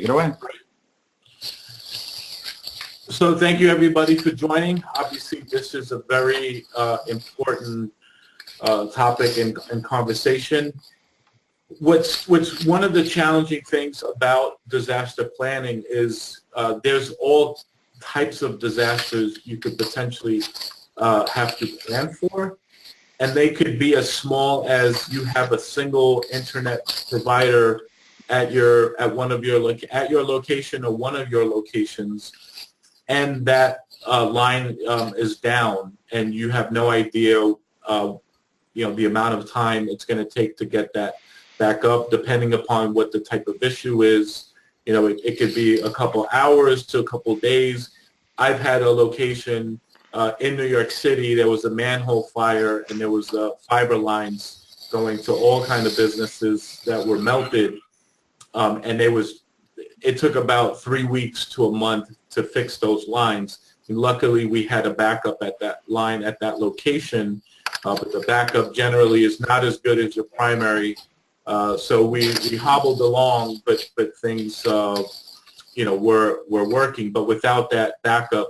Take it away. So thank you, everybody, for joining. Obviously, this is a very uh, important uh, topic and, and conversation. What's, what's one of the challenging things about disaster planning is uh, there's all types of disasters you could potentially uh, have to plan for. And they could be as small as you have a single internet provider at your at one of your at your location or one of your locations, and that uh, line um, is down, and you have no idea, uh, you know, the amount of time it's going to take to get that back up, depending upon what the type of issue is. You know, it, it could be a couple hours to a couple days. I've had a location uh, in New York City. There was a manhole fire, and there was uh, fiber lines going to all kind of businesses that were melted um, and it was, it took about three weeks to a month to fix those lines. And luckily, we had a backup at that line at that location, uh, but the backup generally is not as good as your primary. Uh, so we, we hobbled along, but but things uh, you know were were working. But without that backup,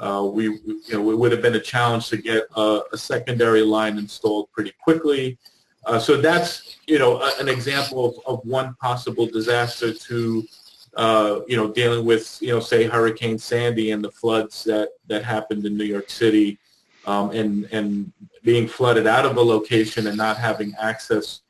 uh, we you know it would have been a challenge to get a, a secondary line installed pretty quickly. Uh, so that's, you know, a, an example of, of one possible disaster to, uh, you know, dealing with, you know, say Hurricane Sandy and the floods that, that happened in New York City um, and, and being flooded out of a location and not having access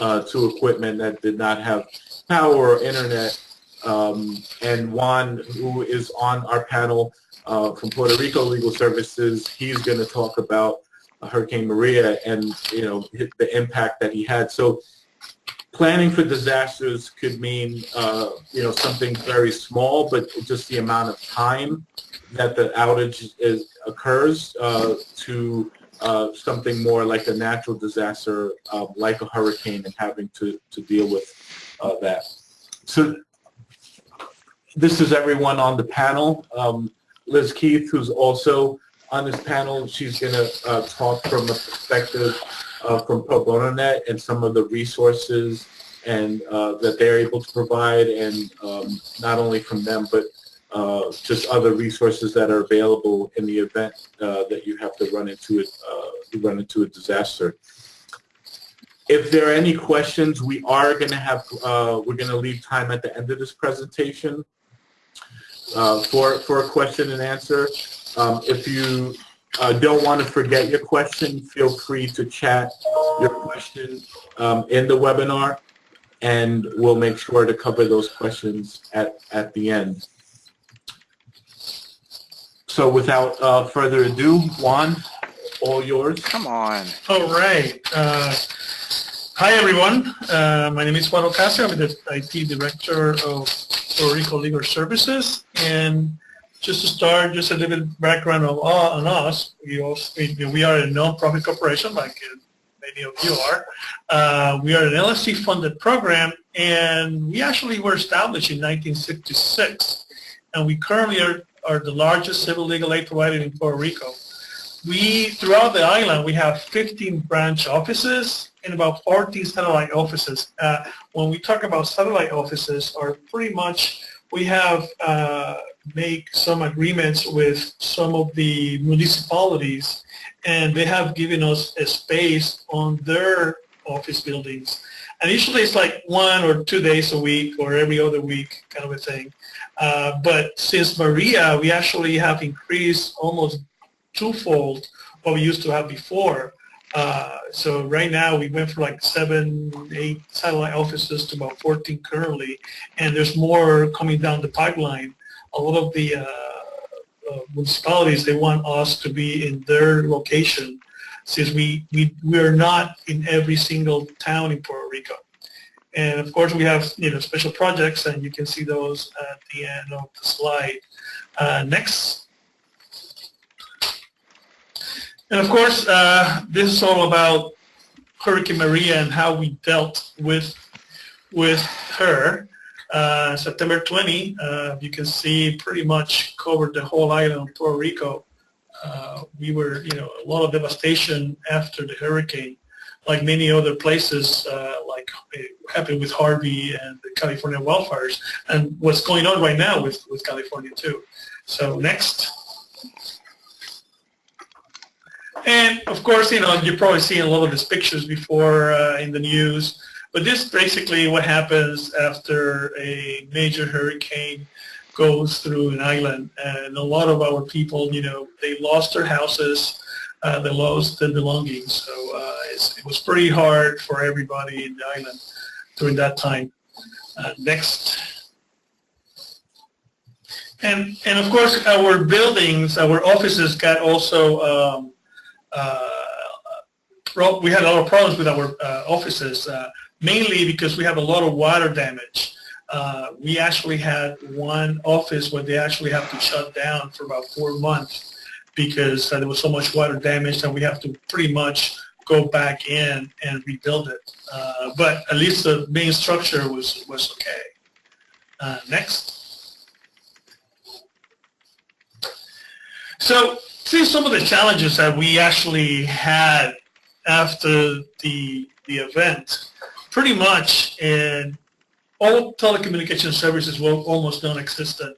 uh, to equipment that did not have power or internet. Um, and Juan, who is on our panel uh, from Puerto Rico Legal Services, he's going to talk about Hurricane Maria and you know the impact that he had. So planning for disasters could mean uh, you know something very small, but just the amount of time that the outage is occurs uh, to uh, something more like a natural disaster, um, like a hurricane, and having to to deal with uh, that. So this is everyone on the panel. Um, Liz Keith, who's also on this panel. She's going to uh, talk from a perspective uh, from Pro Bono Net and some of the resources and uh, that they're able to provide, and um, not only from them, but uh, just other resources that are available in the event uh, that you have to run into it, uh, run into a disaster. If there are any questions, we are going to have, we're going to leave time at the end of this presentation for, for a question and answer. Um, if you uh, don't want to forget your question, feel free to chat your question um, in the webinar, and we'll make sure to cover those questions at, at the end. So without uh, further ado, Juan, all yours. Come on. All right. Uh, hi, everyone. Uh, my name is Juan Ocasio. I'm the IT Director of Puerto Rico Legal Services. And just to start, just a little bit background of, uh, on us. We, also, we, are a non-profit corporation, like many of you are. Uh, we are an LSC-funded program, and we actually were established in 1966, and we currently are, are the largest civil legal aid provider in Puerto Rico. We, throughout the island, we have 15 branch offices and about 14 satellite offices. Uh, when we talk about satellite offices, are pretty much, we have uh, make some agreements with some of the municipalities and they have given us a space on their office buildings. And usually it's like one or two days a week or every other week kind of a thing. Uh, but since Maria, we actually have increased almost twofold what we used to have before. Uh, so right now we went from like seven, eight satellite offices to about 14 currently, and there's more coming down the pipeline a lot of the uh, uh, municipalities, they want us to be in their location since we, we, we are not in every single town in Puerto Rico. And of course, we have you know special projects, and you can see those at the end of the slide. Uh, next. And of course, uh, this is all about Hurricane Maria and how we dealt with with her. Uh, September 20, uh, you can see pretty much covered the whole island of Puerto Rico. Uh, we were, you know, a lot of devastation after the hurricane. like many other places, uh, like it happened with Harvey and the California wildfires, and what's going on right now with, with California too. So next. And of course, you know, you've probably seen a lot of these pictures before uh, in the news, but this basically what happens after a major hurricane goes through an island. And a lot of our people, you know, they lost their houses, uh, they lost their belongings. So uh, it was pretty hard for everybody in the island during that time. Uh, next. And, and of course, our buildings, our offices got also um, uh, we had a lot of problems with our uh, offices, uh, mainly because we have a lot of water damage. Uh, we actually had one office where they actually have to shut down for about four months because uh, there was so much water damage that we have to pretty much go back in and rebuild it. Uh, but at least the main structure was, was okay. next. So see some of the challenges that we actually had after the the event. Pretty much, in all telecommunication services were almost non-existent.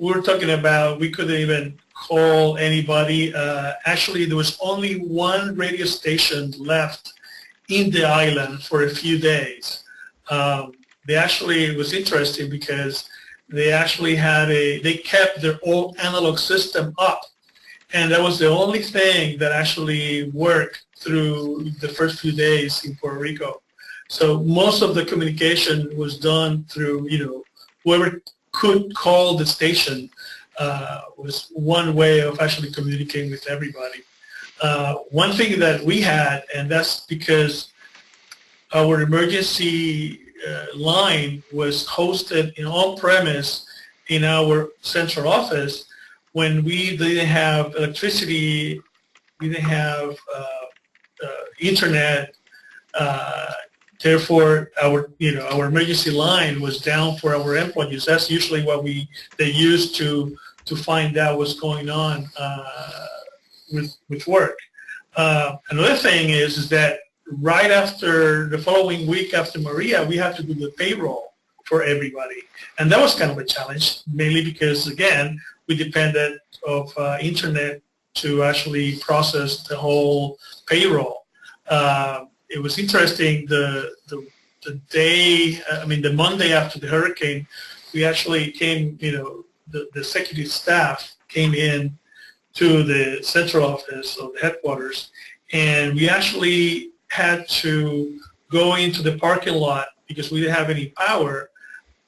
We're talking about we couldn't even call anybody. Uh, actually, there was only one radio station left in the island for a few days. Um, they actually it was interesting because they actually had a they kept their old analog system up and that was the only thing that actually worked through the first few days in Puerto Rico. So most of the communication was done through, you know, whoever could call the station uh, was one way of actually communicating with everybody. Uh, one thing that we had, and that's because our emergency uh, line was hosted in on-premise in our central office, when we didn't have electricity, we didn't have uh, uh, internet, uh, therefore our you know our emergency line was down for our employees. That's usually what we they use to to find out what's going on uh, with with work. Uh, another thing is is that right after the following week after Maria, we have to do the payroll for everybody. And that was kind of a challenge, mainly because, again, we depended of uh, internet to actually process the whole payroll. Uh, it was interesting the, the, the day, I mean the Monday after the hurricane, we actually came, you know, the, the executive staff came in to the central office of the headquarters and we actually had to go into the parking lot because we didn't have any power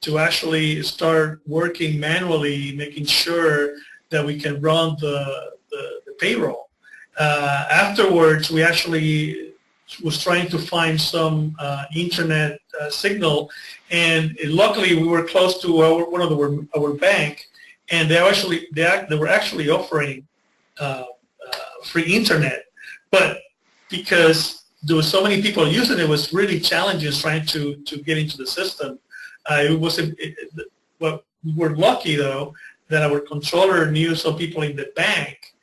to actually start working manually, making sure that we can run the, the, the payroll. Uh, afterwards, we actually was trying to find some uh, internet uh, signal, and luckily we were close to our, one of the, our bank, and they actually they, they were actually offering uh, uh, free internet, but because there were so many people using it, it was really challenging trying to to get into the system. Uh, it was it, well, we were lucky though that our controller knew some people in the bank,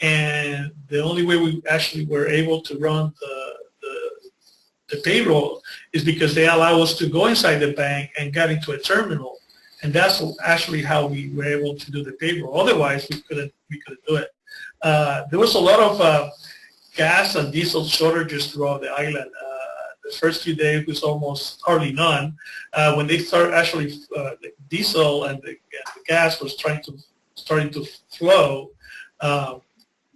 and the only way we actually were able to run the, the payroll is because they allow us to go inside the bank and get into a terminal, and that's actually how we were able to do the payroll. Otherwise, we couldn't we couldn't do it. Uh, there was a lot of uh, gas and diesel shortages throughout the island. Uh, the first few days was almost hardly none. Uh, when they start actually, uh, the diesel and the, the, gas was trying to starting to flow. Uh,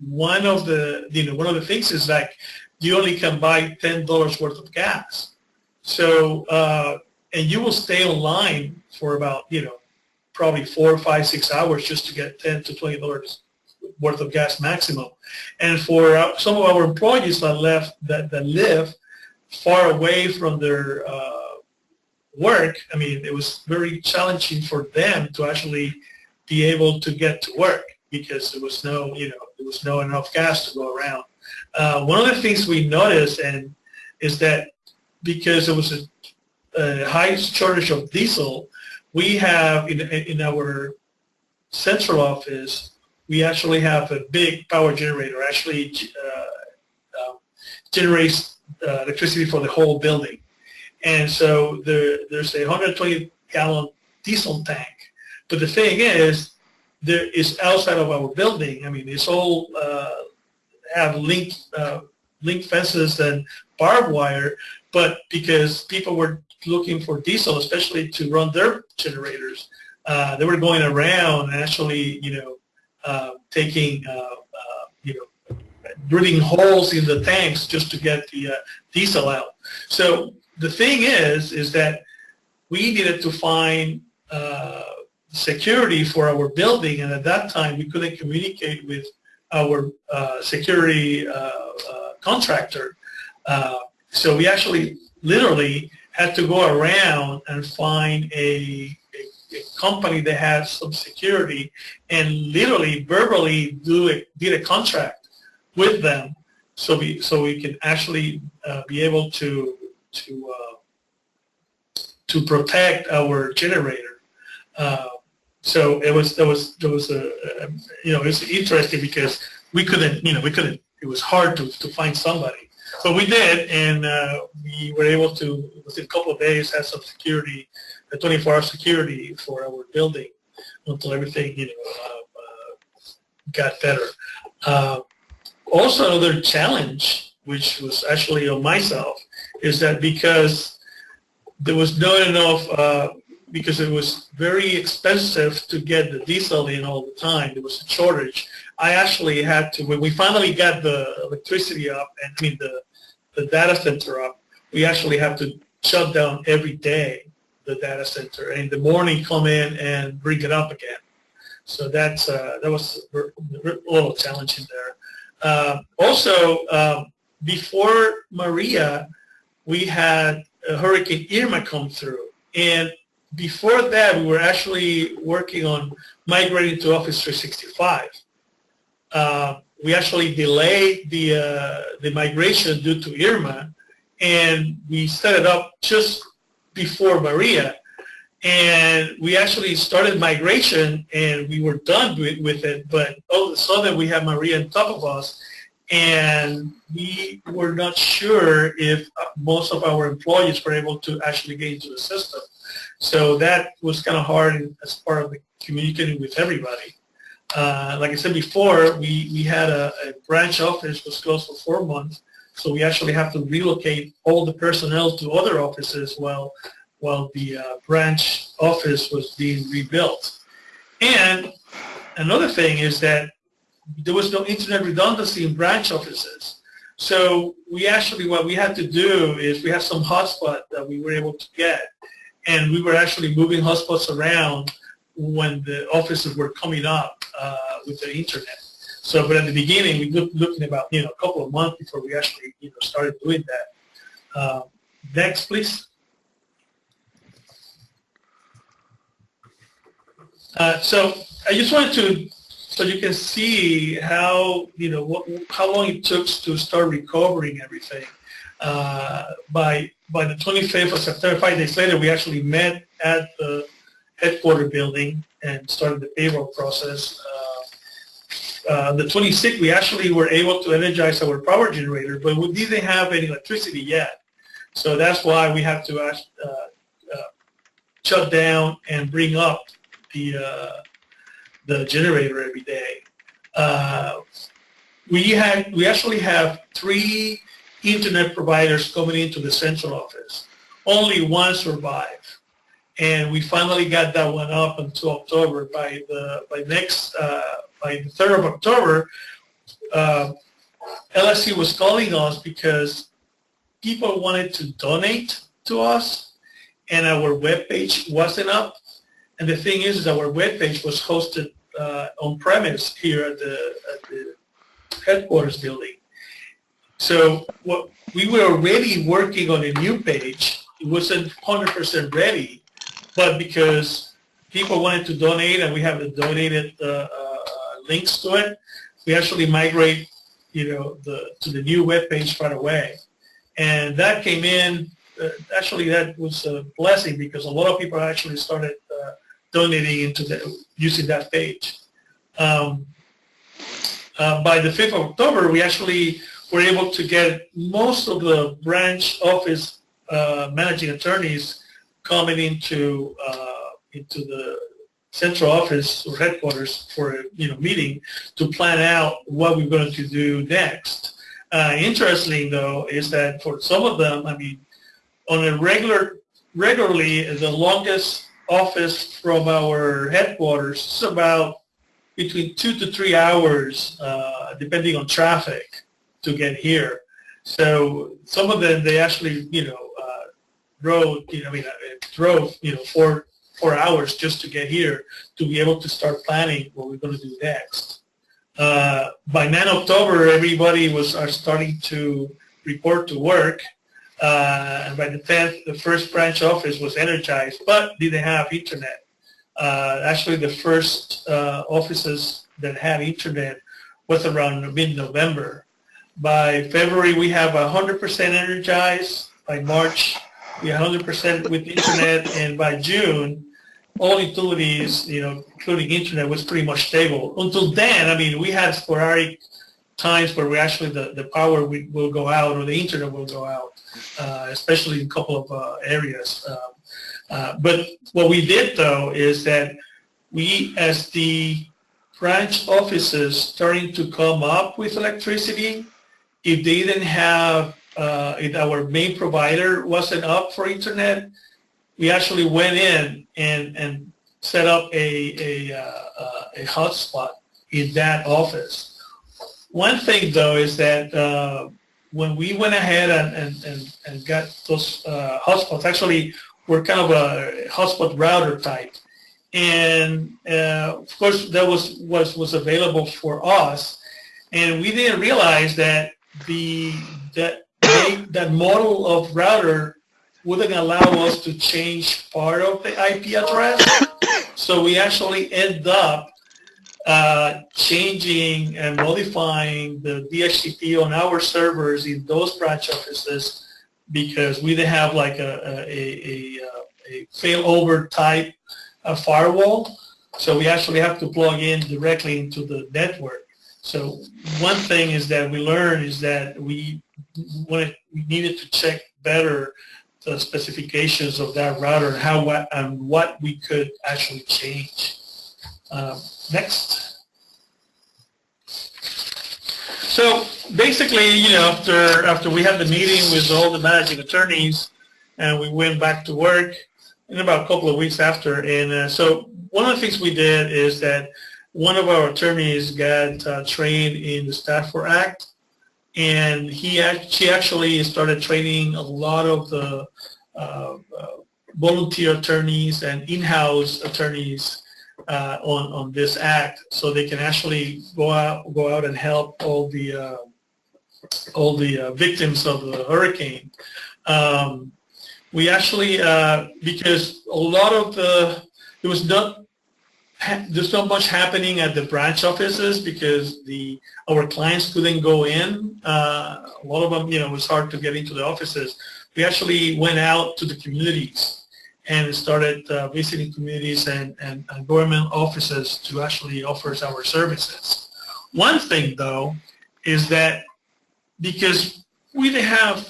one of the you know one of the things is like you only can buy ten dollars worth of gas. So uh, and you will stay online for about you know probably four, five, six hours just to get ten to twenty dollars worth of gas maximum. And for uh, some of our employees that left that, that live far away from their uh, work, I mean, it was very challenging for them to actually be able to get to work because there was no, you know, there was no enough gas to go around. Uh, one of the things we noticed and is that because there was a, a high shortage of diesel, we have in, in our central office, we actually have a big power generator actually uh, uh, generates uh, electricity for the whole building. And so there, there's a 120 gallon diesel tank. But the thing is, there is outside of our building. I mean, it's all uh, have link uh, link fences and barbed wire, but because people were looking for diesel, especially to run their generators, uh, they were going around actually, you know, uh, taking, uh, uh, you know, drilling holes in the tanks just to get the uh, diesel out. So the thing is, is that we needed to find security for our building, and at that time we couldn't communicate with our uh, security uh, uh, contractor. So we actually literally had to go around and find a, a, a, company that had some security and literally verbally do a, did a contract with them so we so we can actually uh, be able to to uh, to protect our generator. Uh, so it was there was there was a, a you know it's interesting because we couldn't you know we couldn't it was hard to, to find somebody. But we did and uh, we were able to within a couple of days have some security a 24 hour security for our building until everything you know uh, uh, got better. Uh, also another challenge which was actually on myself is that because there was not enough uh, because it was very expensive to get the diesel in all the time. There was a shortage. I actually had to, when we finally got the electricity up, and I mean the, the data center up, we actually have to shut down every day the data center, and in the morning come in and bring it up again. So that's uh, that was a little challenging there. Uh, also, um, before Maria, we had Hurricane Irma come through, and before that, we were actually working on migrating to Office 365. Uh, we actually delayed the, uh, the migration due to Irma, and we set it up just before Maria. And we actually started migration, and we were done with, with it, but all of a sudden we had Maria on top of us, and we were not sure if most of our employees were able to actually get into the system. So that was kind of hard as part of communicating with everybody. Uh, like I said before, we, we had a, a, branch office was closed for four months, so we actually have to relocate all the personnel to other offices while while the uh, branch office was being rebuilt. And another thing is that there was no internet redundancy in branch offices. So we actually, what we had to do is we had some hotspot that we were able to get and we were actually moving hotspots around when the offices were coming up uh, with the internet. So, but at the beginning, we looked looking about you know a couple of months before we actually you know started doing that. Uh, next, please. Uh, so I just wanted to, so you can see how you know what, how long it took to start recovering everything. Uh, by by the 25th of September, five days later, we actually met at the headquarter building and started the payroll process. Uh, uh, the 26th, we actually were able to energize our power generator, but we didn't have any electricity yet. So that's why we have to uh, uh, shut down and bring up the uh, the generator every day. We had we actually have three internet providers coming into the central office. Only one survived. And we finally got that one up until October. By the by next uh, by the third of October, uh, LSC was calling us because people wanted to donate to us, and our web page wasn't up. And the thing is, is our web page was hosted uh, on premise here at the, at the headquarters building. So what we were already working on a new page. It wasn't 100% ready, but because people wanted to donate and we have the donated uh, uh, links to it, we actually migrate, you know, the to the new web page right away. And that came in. Uh, actually, that was a blessing because a lot of people actually started uh, donating into the using that page. Um, uh, by the 5th of October, we actually we're able to get most of the branch office uh, managing attorneys coming into uh, into the central office or headquarters for a you know meeting to plan out what we're going to do next. Uh, interesting though is that for some of them, I mean, on a regular regularly the longest office from our headquarters is about between two to three hours, uh, depending on traffic, to get here. So some of them they actually you know uh, rode you know I mean uh, drove you know four four hours just to get here to be able to start planning what we're going to do next. Uh, by 9 October, everybody was are starting to report to work. Uh, and by the 10th, the first branch office was energized, but didn't have internet. Uh, actually, the first uh, offices that had internet was around mid-November. By February, we have 100% energized. By March, we 100% with internet, and by June, all utilities, you know, including internet, was pretty much stable. Until then, I mean, we had sporadic times where we actually the, the power we, will go out or the internet will go out, uh, especially in a couple of uh, areas. Um, uh, but what we did though is that we, as the branch offices starting to come up with electricity, if they didn't have, uh, if our main provider wasn't up for internet, we actually went in and, and set up a, a, uh, a hotspot in that office. One thing though is that uh, when we went ahead and, and, and, and got those uh, hotspots, actually we're kind of a hotspot router type. And uh, of course that was, was, was available for us. And we didn't realize that the, that, that model of router wouldn't allow us to change part of the IP address. so we actually end up uh, changing and modifying the DHCP on our servers in those branch offices because we didn't have like a, a, a, a failover type of firewall. So we actually have to plug in directly into the network. So one thing is that we learned is that we, wanted, we needed to check better the specifications of that router and how and what we could actually change. Um, next. So basically, you know, after after we had the meeting with all the managing attorneys, and we went back to work in about a couple of weeks after. And uh, so one of the things we did is that one of our attorneys got uh, trained in the Stafford Act, and he she actually started training a lot of the uh, uh, volunteer attorneys and in-house attorneys uh, on on this act, so they can actually go out go out and help all the uh, all the uh, victims of the hurricane. Um, we actually uh, because a lot of the there was not there's not much happening at the branch offices because the our clients couldn't go in. Uh, a lot of them, you know, it was hard to get into the offices. We actually went out to the communities and started uh, visiting communities and, and, and, government offices to actually offer our services. One thing, though, is that because we didn't have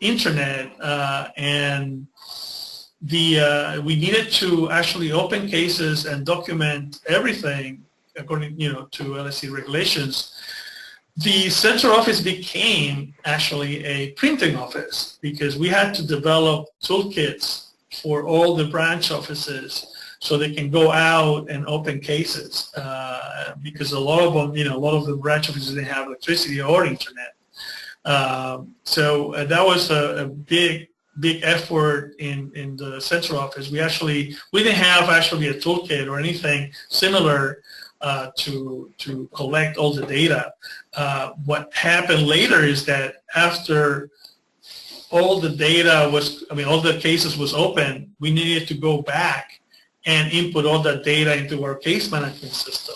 internet uh, and the uh, we needed to actually open cases and document everything according you know to LSC regulations. The central office became actually a printing office because we had to develop toolkits for all the branch offices so they can go out and open cases uh, because a lot of them, you know, a lot of the branch offices didn't have electricity or internet. Um, so uh, that was a, a big big effort in, in the central office. We actually, we didn't have actually a toolkit or anything similar uh, to, to collect all the data. Uh, what happened later is that after all the data was, I mean, all the cases was open, we needed to go back and input all that data into our case management system.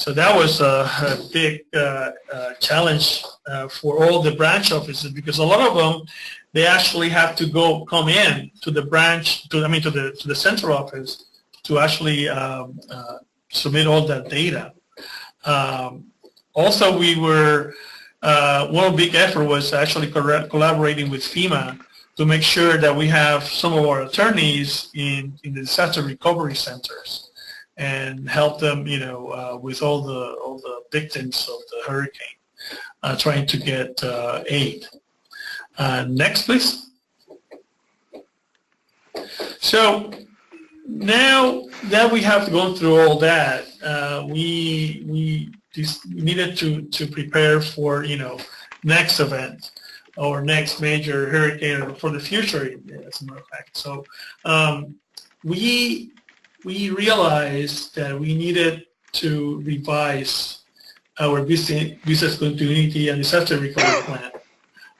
So that was a, a big uh, uh challenge uh, for all the branch offices because a lot of them they actually have to go come in to the branch, to I mean to the to the central office to actually um, uh, submit all that data. Um, also, we were uh, one big effort was actually collaborating with FEMA to make sure that we have some of our attorneys in, in the disaster recovery centers and help them, you know, uh, with all the all the victims of the hurricane, uh, trying to get uh, aid. Uh, next, please. So now that we have gone through all that, uh, we we needed to to prepare for you know next event or next major hurricane for the future, as a matter of fact. So um, we we realized that we needed to revise our business, business continuity and disaster recovery plan.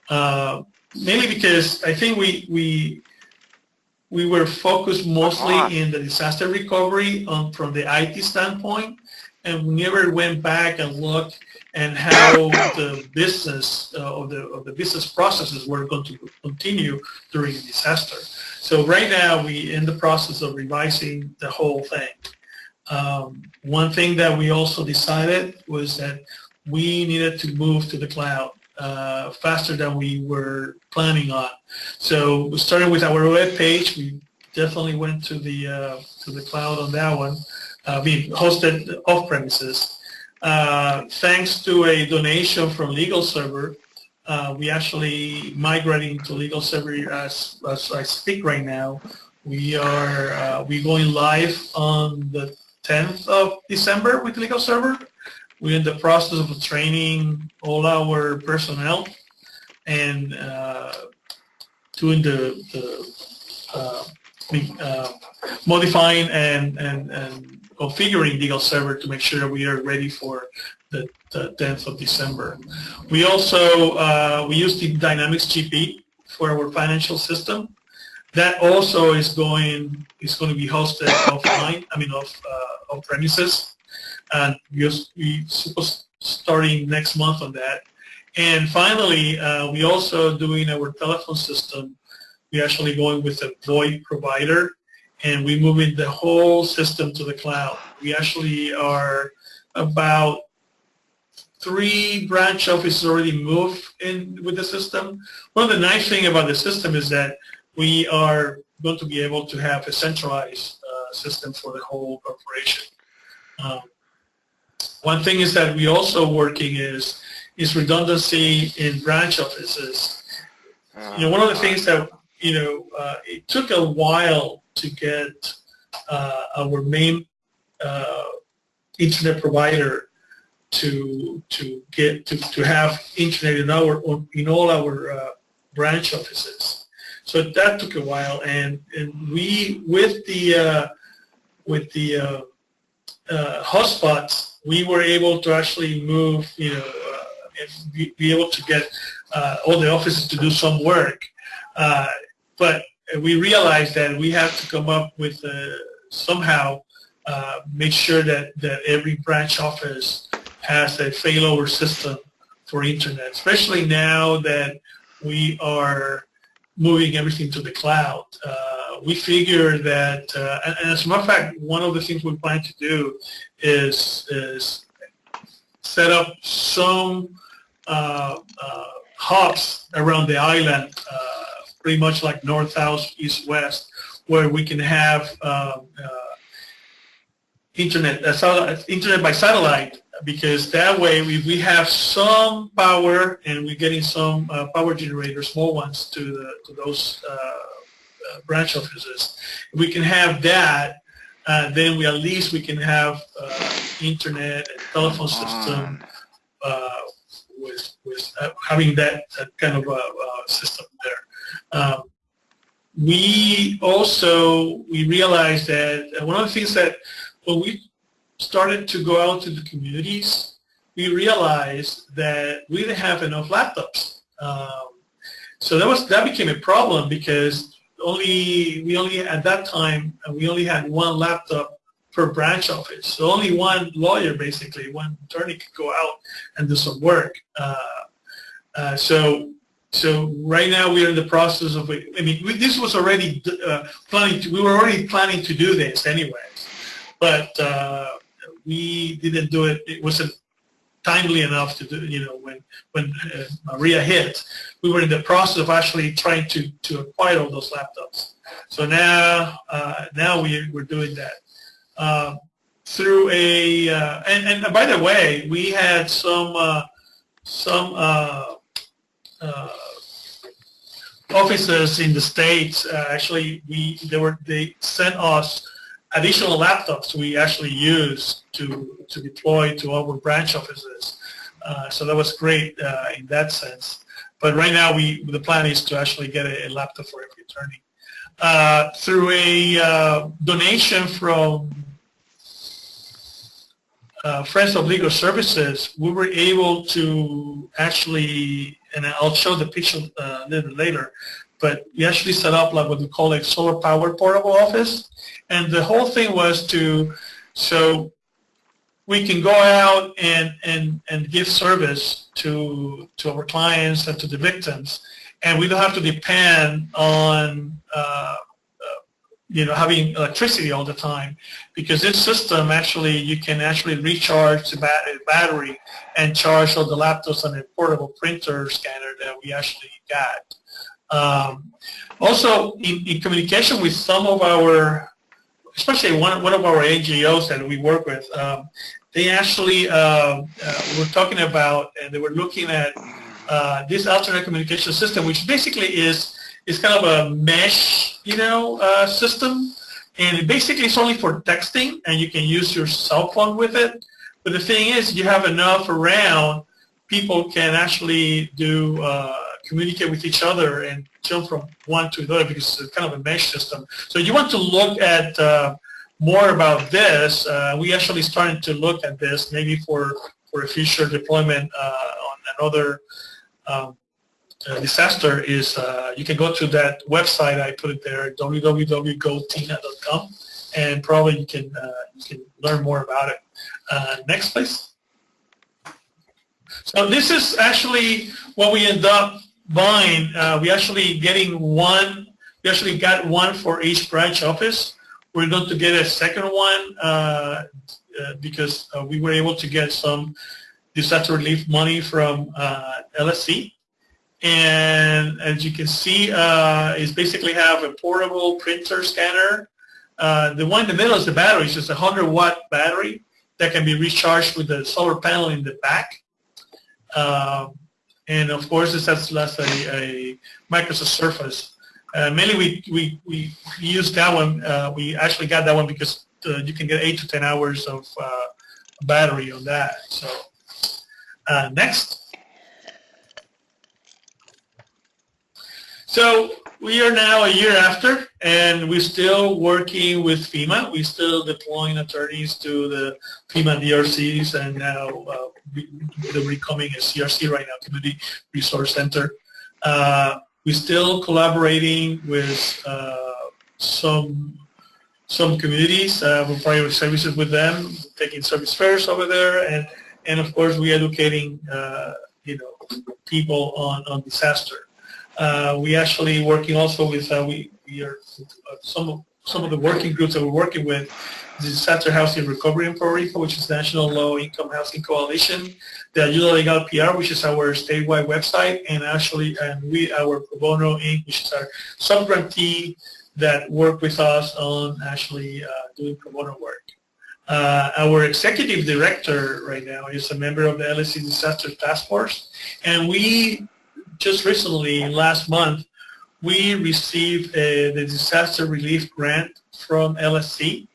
Uh, mainly because I think we we we were focused mostly in the disaster recovery on, from the IT standpoint, and we never went back and looked and how the business uh, or the or the business processes were going to continue during the disaster. So right now we in the process of revising the whole thing. Um, one thing that we also decided was that we needed to move to the cloud uh, faster than we were planning on. So starting with our web page, we definitely went to the uh, to the cloud on that one. Uh, we hosted off premises. Uh, thanks to a donation from Legal Server, uh, we actually migrating to Legal Server as, as I speak right now. We are uh, we going live on the 10th of December with Legal Server. We're in the process of training all our personnel and uh, doing the, the uh, uh, modifying and, and, and configuring legal server to make sure we are ready for the, the 10th of December. We also, uh, we use the Dynamics GP for our financial system. That also is going is going to be hosted offline, I mean off uh, off premises, and we we supposed starting next month on that. And finally, uh, we also doing our telephone system. We actually going with a VoIP provider and we moving the whole system to the cloud. We actually are about three branch offices already moved in with the system. One of the nice thing about the system is that we are going to be able to have a centralized uh, system for the whole corporation. Um, one thing is that we also working is is redundancy in branch offices. You know, one of the things that you know uh, it took a while to get uh, our main uh, internet provider to to get to, to have internet in our in all our uh, branch offices. So that took a while, and and we with the uh, with the uh, hotspots, we were able to actually move, you know, and be, be, able to get all the offices to do some work. but we realized that we have to come up with uh, somehow uh, make sure that, that every branch office has a failover system for internet, especially now that we are moving everything to the cloud. Uh, we figure that, uh, and, and, as a matter of fact, one of the things we plan to do is, is set up some uh, uh, hubs around the island pretty much like north, south, east, west, where we can have uh, internet, internet by satellite, because that way we, we have some power and we're getting some uh, power generators, small ones, to, the, to those uh, uh, branch offices. If we can have that, then we at least we can have internet and telephone system with, with having that, that kind of system there. Um, we also, we realized that one of the things that when we started to go out to the communities, we realized that we didn't have enough laptops. Um, so that was that became a problem because only we only at that time we only had one laptop per branch office. So only one lawyer, basically, one attorney could go out and do some work. Uh, uh, so so right now we are in the process of, I mean, this was already uh, planning to, we were already planning to do this anyways, but uh, we didn't do it. It wasn't timely enough to do, you know, when, when uh, Maria hit, we were in the process of actually trying to, to acquire all those laptops. So now, uh, now we, we're doing that. Uh, through a, uh, and, and by the way, we had some, uh, some uh, offices in the States, actually, we, they were, they sent us additional laptops we actually use to, to deploy to our branch offices. Uh, so that was great uh, in that sense. But right now, we the plan is to actually get a, a laptop for every attorney. Uh, through a uh, donation from uh, Friends of Legal Services, we were able to actually, and I'll show the picture uh, a little later, but we actually set up like what we call a solar powered portable office. And the whole thing was to, so we can go out and, and, and give service to, to our clients and to the victims. And we don't have to depend on, uh, uh, you know, having electricity all the time because this system actually, you can actually recharge the battery and charge all the laptops on a portable printer scanner that we actually got. Um, also, in, in, communication with some of our, especially one, one of our NGOs that we work with, um, they actually uh, uh, were talking about, and they were looking at uh, this alternate communication system, which basically is is kind of a mesh, you know, uh, system, and basically it's only for texting, and you can use your cell phone with it. But the thing is, you have enough around, people can actually do uh, communicate with each other and jump from one to another because it's kind of a mesh system. So you want to look at uh, more about this. Uh, we actually started to look at this maybe for, for a future deployment uh, on another um, uh, disaster is uh, you can go to that website I put it there www.gotenna.com and probably you can you can learn more about it. next please. So this is actually what we end up buying, uh, we actually getting one, we actually got one for each branch office. We're going to get a second one uh, uh, because uh, we were able to get some disaster relief money from uh, LSC. And as you can see, uh, is basically have a portable printer scanner. the one in the middle is the battery. It's just a 100 watt battery that can be recharged with the solar panel in the back. And of course, this has less a, a Microsoft Surface. Uh, mainly, we, we, we use that one. Uh, we actually got that one because uh, you can get 8 to 10 hours of uh, battery on that. So uh, next. So we are now a year after, and we're still working with FEMA. We're still deploying attorneys to the FEMA DRCs, and now uh, they're becoming a CRC right now, Community Resource Center. Uh, we're still collaborating with uh, some some communities. Uh, we're providing services with them, taking service fairs over there, and and of course we're educating uh, you know people on on disaster. Uh, we actually working also with uh, we we are some of some of the working groups that we're working with Disaster Housing Recovery in Puerto Rico, which is National Low Income Housing Coalition, the Ayuda Legal PR, which is our statewide website, and actually, and we, our Pro Bono Inc., which is our sub-grantee that work with us on actually uh, doing pro bono work. Uh, our executive director right now is a member of the LSC Disaster Task Force, and we just recently, last month, we received a, the disaster relief grant from LSC.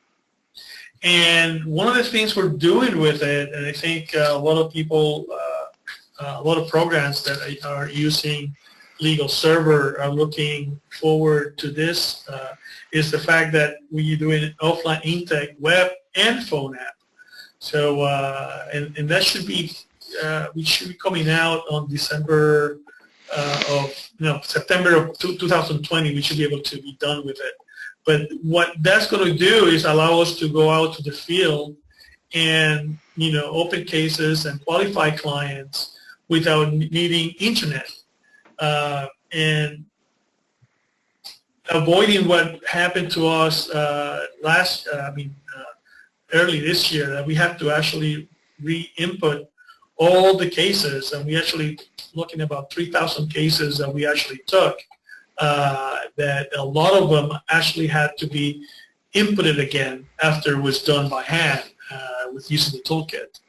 And one of the things we're doing with it, and I think uh, a lot of people, uh, uh, a lot of programs that are using legal server are looking forward to this, uh, is the fact that we're doing offline intake web and phone app. So, uh, and, and that should be, uh, we should be coming out on December of know September of 2020, we should be able to be done with it. But what that's going to do is allow us to go out to the field and you know open cases and qualify clients without needing internet. Uh, and avoiding what happened to us uh, last uh, I mean uh, early this year that we have to actually re-input all the cases, and we actually looking about 3,000 cases that we actually took, uh, that a lot of them actually had to be inputted again after it was done by hand uh, with using the toolkit.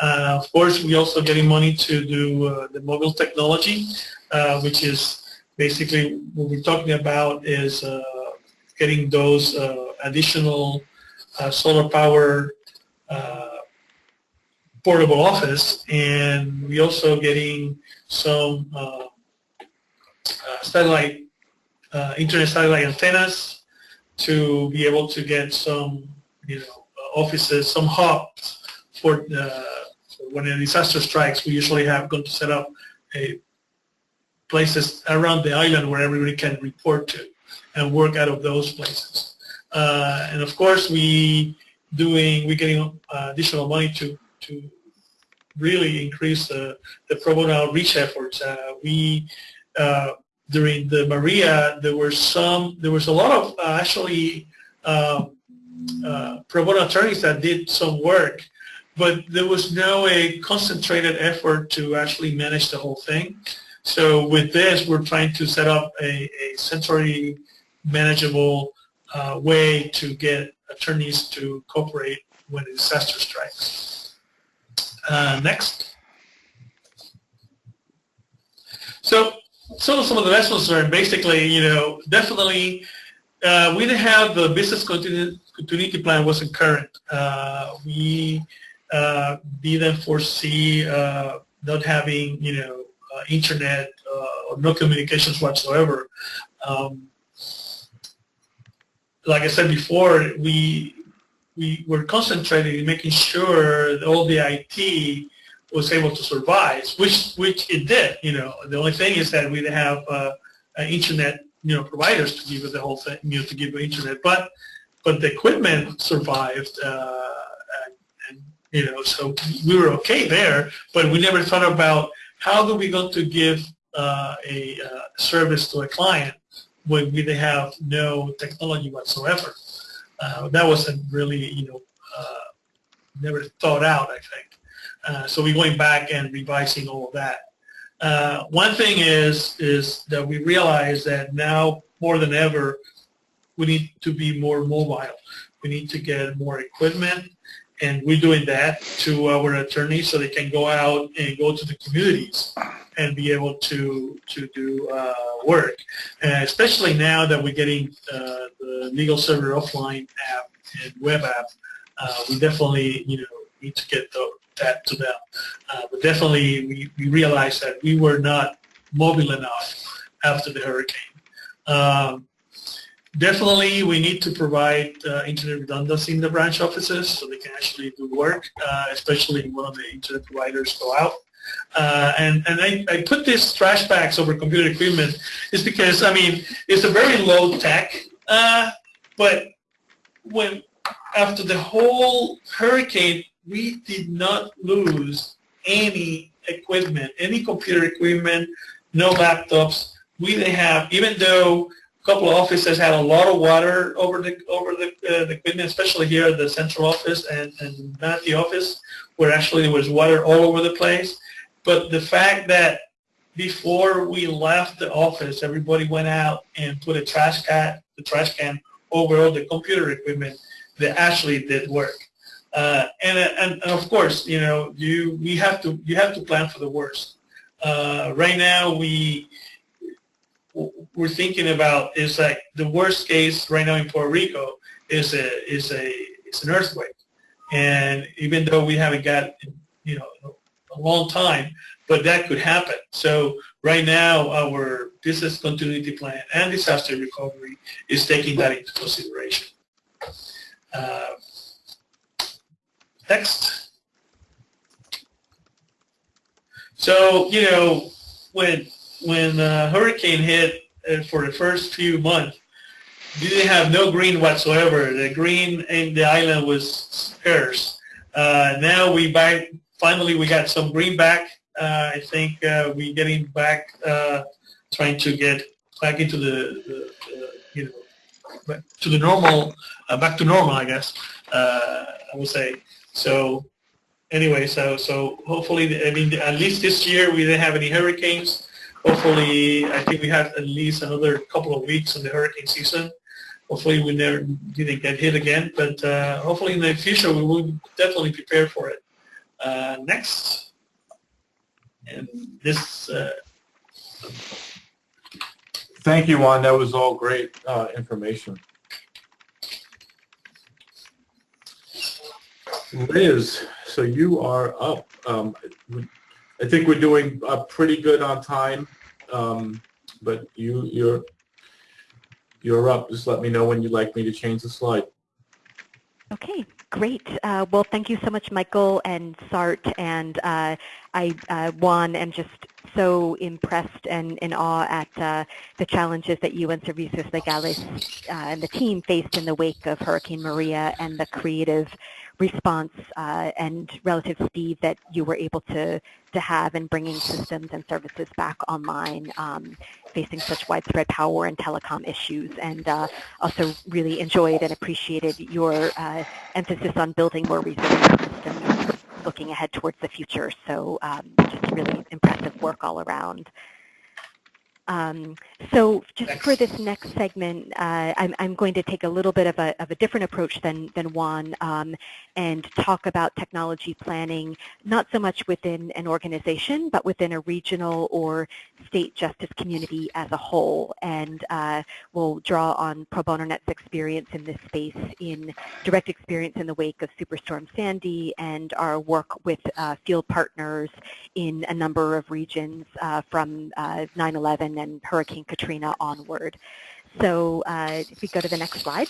Uh, of course, we also getting money to do uh, the mobile technology, uh, which is basically what we're talking about is uh, getting those uh, additional solar power portable office, and we also getting some satellite internet satellite antennas to be able to get some, you know, offices, some hubs for uh, when a disaster strikes. We usually have going to set up a places around the island where everybody can report to and work out of those places. Uh, and of course, we doing we getting uh, additional money to to really increase the the pro bono outreach efforts. Uh, we uh, during the Maria, there were some, there was a lot of uh, actually um, uh, pro bono attorneys that did some work, but there was no a concentrated effort to actually manage the whole thing. So with this, we're trying to set up a, a centrally manageable uh, way to get attorneys to cooperate when a disaster strikes. Uh, next. So so some of the lessons learned, basically, you know, definitely uh, we didn't have the business continuity plan wasn't current. Uh, we uh, didn't foresee uh, not having, you know, uh, internet uh, or no communications whatsoever. Um, like I said before, we we were concentrating in making sure all the IT was able to survive, which which it did. You know, the only thing is that we didn't have uh, internet, you know, providers to give us the whole thing, you know, to give internet. But but the equipment survived, uh, and, and, you know, so we were okay there. But we never thought about how do we go to give uh, a uh, service to a client when we didn't have no technology whatsoever. Uh, that wasn't really, you know, uh, never thought out. I think. Uh, so we're going back and revising all of that. Uh, one thing is is that we realize that now more than ever we need to be more mobile. We need to get more equipment, and we're doing that to our attorneys so they can go out and go to the communities and be able to to do uh, work. And especially now that we're getting uh, the LegalServer offline app and web app, uh, we definitely you know need to get the, that to them. Uh, but definitely we, we realized that we were not mobile enough after the hurricane. Um, definitely we need to provide uh, internet redundancy in the branch offices so they can actually do work, uh, especially when one of the internet providers go out. Uh, and and I, I put this trash bags over computer equipment is because, I mean, it's a very low tech, uh, but when after the whole hurricane, we did not lose any equipment, any computer equipment, no laptops. We didn't have, even though a couple of offices had a lot of water over the over the, uh, the equipment, especially here at the central office and, and the office, where actually there was water all over the place. But the fact that before we left the office, everybody went out and put a trash can, the trash can over all the computer equipment that actually did work. Uh, and, and, and of course, you know, you we have to you have to plan for the worst. Uh, right now, we we're thinking about is like the worst case right now in Puerto Rico is a is a it's an earthquake, and even though we haven't got you know a long time, but that could happen. So right now, our business continuity plan and disaster recovery is taking that into consideration. Uh, Next. So, you know, when when uh, hurricane hit uh, for the first few months, didn't have no green whatsoever. The green in the island was scarce. Uh, now we back, finally we got some green back. Uh, I think uh, we're getting back, uh, trying to get back into the, the, you know, back to the normal, back to normal, I guess, I would say. So anyway, so so hopefully, I mean, at least this year we didn't have any hurricanes. Hopefully, I think we have at least another couple of weeks in the hurricane season. Hopefully, we never didn't get hit again, but uh, hopefully in the future we will definitely prepare for it. Uh, next, and this. Uh, Thank you, Juan. That was all great uh, information. Liz, so you are up. Um, I think we're doing uh, pretty good on time, um, but you, you're you're up. Just let me know when you'd like me to change the slide. Okay, great. Uh, well, thank you so much, Michael and Sart, and uh, I, uh, Juan, am just so impressed and in awe at uh, the challenges that you and Servicios Legales uh, and the team faced in the wake of Hurricane Maria and the creative response uh, and relative speed that you were able to, to have in bringing systems and services back online, um, facing such widespread power and telecom issues. And uh, also really enjoyed and appreciated your uh, emphasis on building more resilient systems looking ahead towards the future. So um, just really impressive work all around. Um, so just for this next segment, uh, I'm, I'm, going to take a little bit of a, of a different approach than, than Juan um, and talk about technology planning, not so much within an organization, but within a regional or state justice community as a whole. And uh, we'll draw on Pro Bono Net's experience in this space in direct experience in the wake of Superstorm Sandy and our work with uh, field partners in a number of regions uh, from 9-11 and Hurricane Katrina onward. So uh, if we go to the next slide.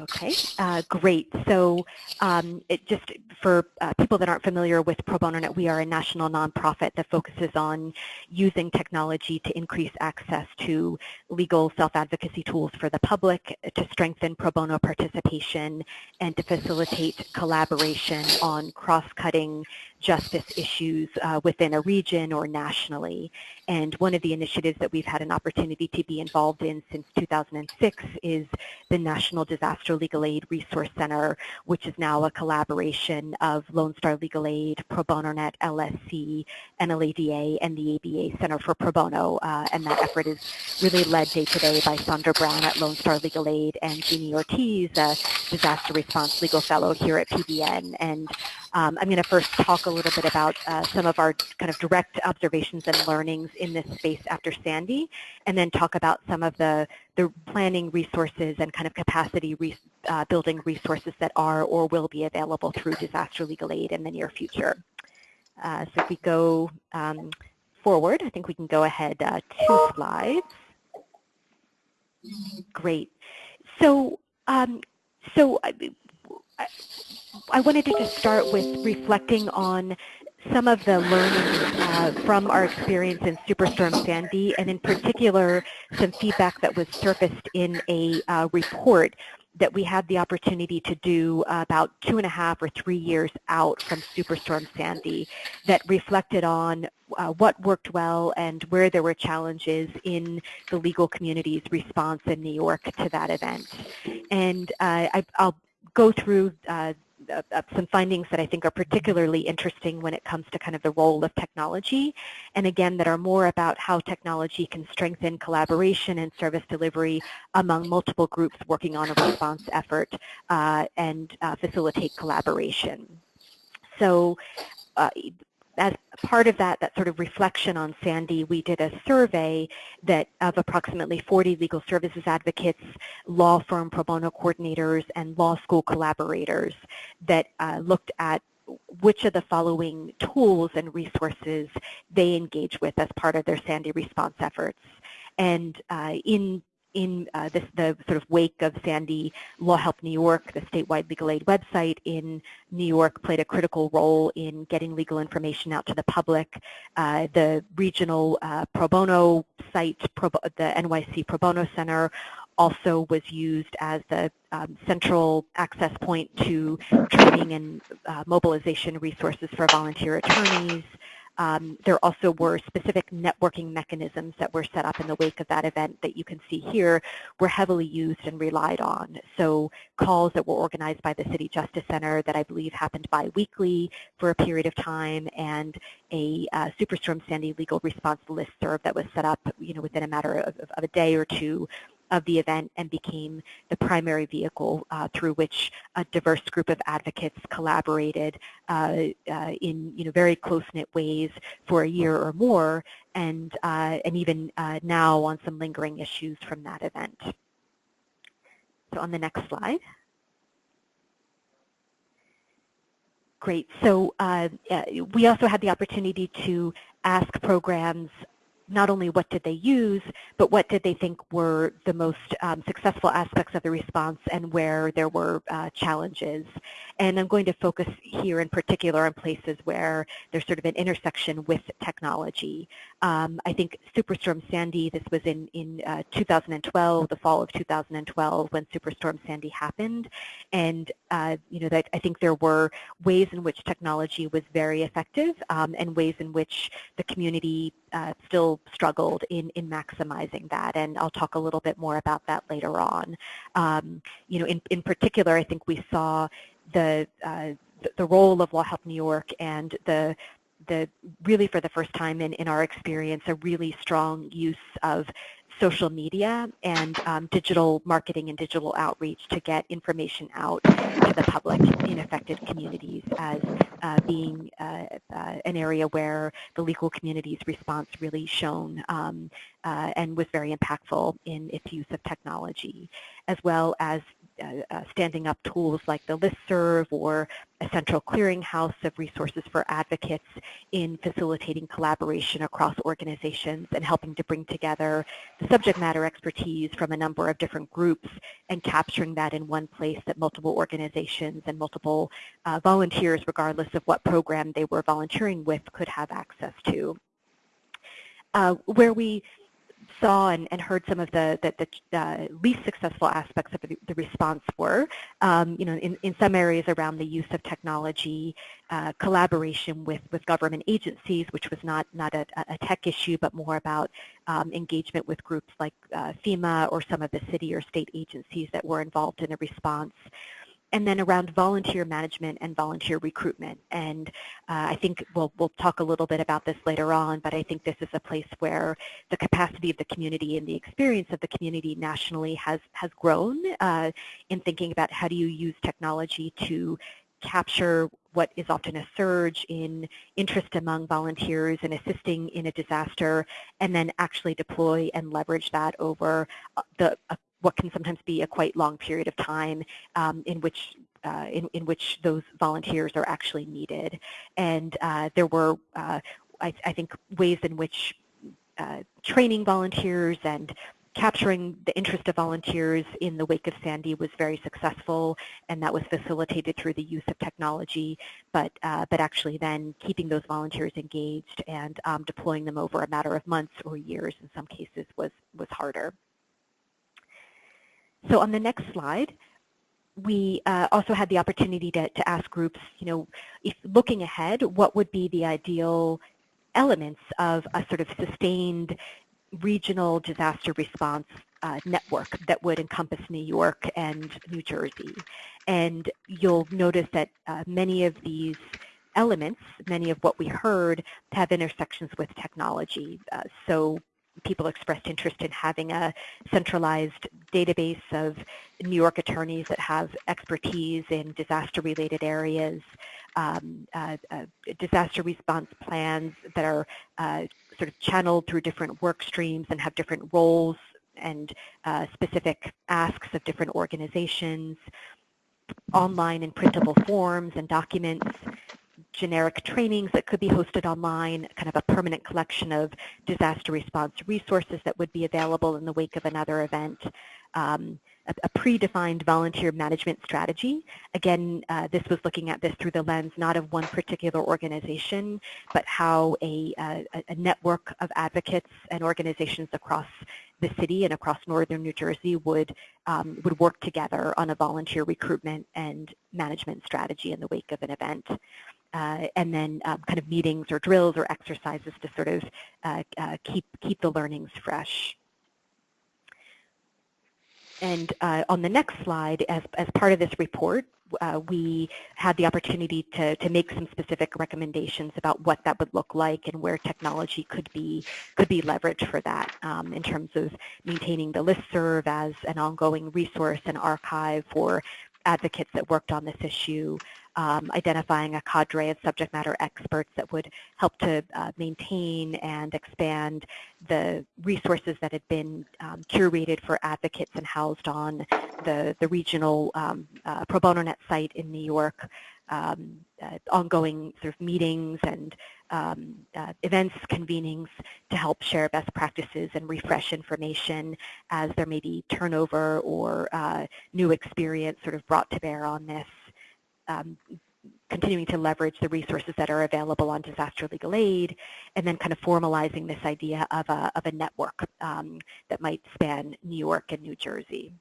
Okay, uh, great. So um, just for uh, people that aren't familiar with Pro Bono Net, we are a national nonprofit that focuses on using technology to increase access to legal self-advocacy tools for the public, to strengthen pro bono participation, and to facilitate collaboration on cross-cutting justice issues uh, within a region or nationally. And one of the initiatives that we've had an opportunity to be involved in since 2006 is the National Disaster Legal Aid Resource Center, which is now a collaboration of Lone Star Legal Aid, Pro Bono Net, LSC, NLADA, and the ABA Center for Pro Bono. Uh, and that effort is really led day to day by Sandra Brown at Lone Star Legal Aid and Jeannie Ortiz, a disaster response legal fellow here at PBN. And um, I'm going to first talk a little bit about uh, some of our kind of direct observations and learnings in this space after Sandy, and then talk about some of the, the planning resources and kind of capacity re uh, building resources that are or will be available through disaster legal aid in the near future. Uh, so if we go um, forward, I think we can go ahead uh, two slides. Great. So, um, so I, wanted to just start with reflecting on some of the learning uh, from our experience in Superstorm Sandy, and in particular, some feedback that was surfaced in a uh, report that we had the opportunity to do about two and a half or three years out from Superstorm Sandy that reflected on uh, what worked well and where there were challenges in the legal community's response in New York to that event. And uh, I, will go through uh, uh, uh, some findings that I think are particularly interesting when it comes to kind of the role of technology, and again that are more about how technology can strengthen collaboration and service delivery among multiple groups working on a response effort uh, and uh, facilitate collaboration. So uh, as part of that, that sort of reflection on Sandy, we did a survey that of approximately 40 legal services advocates, law firm pro bono coordinators, and law school collaborators that uh, looked at which of the following tools and resources they engage with as part of their Sandy response efforts. And uh, in in uh, this, the sort of wake of Sandy, Law Help New York, the statewide legal aid website in New York played a critical role in getting legal information out to the public. Uh, the regional uh, pro bono site, pro, the NYC Pro Bono Center, also was used as the um, central access point to training and uh, mobilization resources for volunteer attorneys. Um, there also were specific networking mechanisms that were set up in the wake of that event that you can see here were heavily used and relied on. So calls that were organized by the City Justice Center that I believe happened bi-weekly for a period of time and a uh, Superstorm Sandy legal response listserv that was set up you know, within a matter of, of a day or two of the event and became the primary vehicle uh, through which a diverse group of advocates collaborated uh, uh, in you know very close-knit ways for a year or more and uh, and even uh, now on some lingering issues from that event. So on the next slide. Great. So uh, we also had the opportunity to ask programs not only what did they use, but what did they think were the most um, successful aspects of the response and where there were uh, challenges. And I'm going to focus here in particular on places where there's sort of an intersection with technology. Um, I think Superstorm Sandy, this was in, in uh, 2012, the fall of 2012 when Superstorm Sandy happened. And, uh, you know, that I think there were ways in which technology was very effective um, and ways in which the community uh, still struggled in, in maximizing that. And I'll talk a little bit more about that later on. Um, you know, in, in particular, I think we saw the, uh, the role of Law Help New York and the the really for the first time in, in our experience a really strong use of social media and um, digital marketing and digital outreach to get information out to the public in affected communities as uh, being uh, uh, an area where the legal community's response really shone um, uh, and was very impactful in its use of technology, as well as uh, standing up tools like the listserv or a central clearinghouse of resources for advocates in facilitating collaboration across organizations and helping to bring together the subject matter expertise from a number of different groups and capturing that in one place that multiple organizations and multiple uh, volunteers, regardless of what program they were volunteering with, could have access to. Uh, where we saw and, and heard some of the, the, the uh, least successful aspects of the, response were, um, you know, in, in some areas around the use of technology, uh, collaboration with, with government agencies, which was not, not a, a tech issue, but more about um, engagement with groups like uh, FEMA or some of the city or state agencies that were involved in a response and then around volunteer management and volunteer recruitment. And uh, I think we'll, we'll talk a little bit about this later on, but I think this is a place where the capacity of the community and the experience of the community nationally has, has grown uh, in thinking about how do you use technology to capture what is often a surge in interest among volunteers in assisting in a disaster and then actually deploy and leverage that over uh, the what can sometimes be a quite long period of time um, in which uh, in, in which those volunteers are actually needed. And uh, there were, uh, I, I, think, ways in which uh, training volunteers and capturing the interest of volunteers in the wake of Sandy was very successful, and that was facilitated through the use of technology, but, uh, but actually then keeping those volunteers engaged and um, deploying them over a matter of months or years in some cases was, was harder. So on the next slide, we uh, also had the opportunity to, to ask groups, you know, if looking ahead, what would be the ideal elements of a sort of sustained regional disaster response uh, network that would encompass New York and New Jersey. And you'll notice that uh, many of these elements, many of what we heard, have intersections with technology. Uh, so people expressed interest in having a centralized database of New York attorneys that have expertise in disaster-related areas, um, uh, uh, disaster response plans that are uh, sort of channeled through different work streams and have different roles and uh, specific asks of different organizations, online and printable forms and documents, generic trainings that could be hosted online, kind of a permanent collection of disaster response resources that would be available in the wake of another event, um, a, a, predefined volunteer management strategy. Again, uh, this was looking at this through the lens not of one particular organization, but how a, a, a network of advocates and organizations across the city and across northern New Jersey would um, would work together on a volunteer recruitment and management strategy in the wake of an event. Uh, and then um, kind of meetings or drills or exercises to sort of uh, uh, keep keep the learnings fresh. And uh, on the next slide, as, as part of this report, uh, we had the opportunity to, to make some specific recommendations about what that would look like and where technology could be could be leveraged for that um, in terms of maintaining the listserv as an ongoing resource and archive for advocates that worked on this issue, um, identifying a cadre of subject matter experts that would help to uh, maintain and expand the resources that had been um, curated for advocates and housed on the, the regional um, uh, Pro Bono Net site in New York, um, uh, ongoing sort of meetings and um, uh, events, convenings to help share best practices and refresh information as there may be turnover or uh, new experience sort of brought to bear on this um, continuing to leverage the resources that are available on disaster legal aid, and then kind of formalizing this idea of a, of a network um, that might span New York and New Jersey.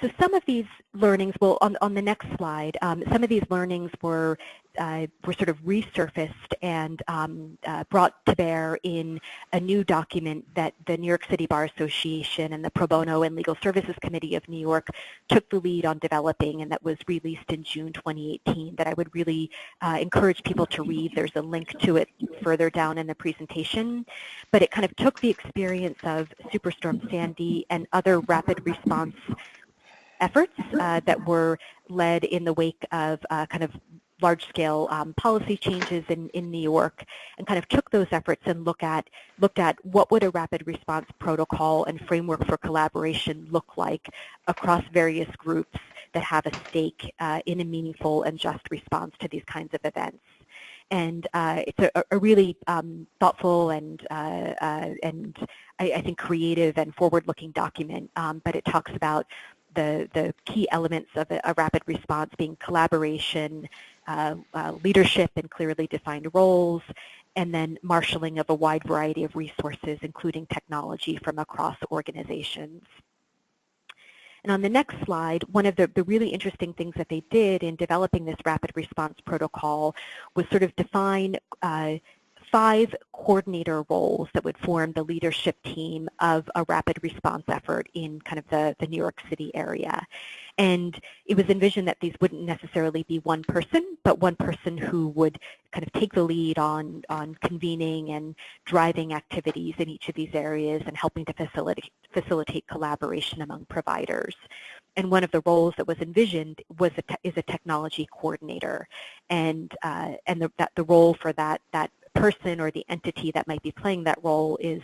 So some of these learnings, well, on, on the next slide, um, some of these learnings were uh, were sort of resurfaced and um, uh, brought to bear in a new document that the New York City Bar Association and the Pro Bono and Legal Services Committee of New York took the lead on developing and that was released in June 2018 that I would really uh, encourage people to read. There's a link to it further down in the presentation. But it kind of took the experience of Superstorm Sandy and other rapid response efforts uh, that were led in the wake of uh, kind of large-scale um, policy changes in, in New York and kind of took those efforts and look at, looked at what would a rapid response protocol and framework for collaboration look like across various groups that have a stake uh, in a meaningful and just response to these kinds of events. And uh, it's a, a really um, thoughtful and, uh, uh and I, I, think creative and forward-looking document, um, but it talks about the, the key elements of a, a rapid response being collaboration, uh, uh, leadership and clearly defined roles, and then marshaling of a wide variety of resources, including technology from across organizations. And on the next slide, one of the, the, really interesting things that they did in developing this rapid response protocol was sort of define uh, five coordinator roles that would form the leadership team of a rapid response effort in kind of the, the New York City area. And it was envisioned that these wouldn't necessarily be one person, but one person who would kind of take the lead on, on convening and driving activities in each of these areas and helping to facilitate, facilitate collaboration among providers. And one of the roles that was envisioned was a is a technology coordinator, and uh, and the, that the role for that that person or the entity that might be playing that role is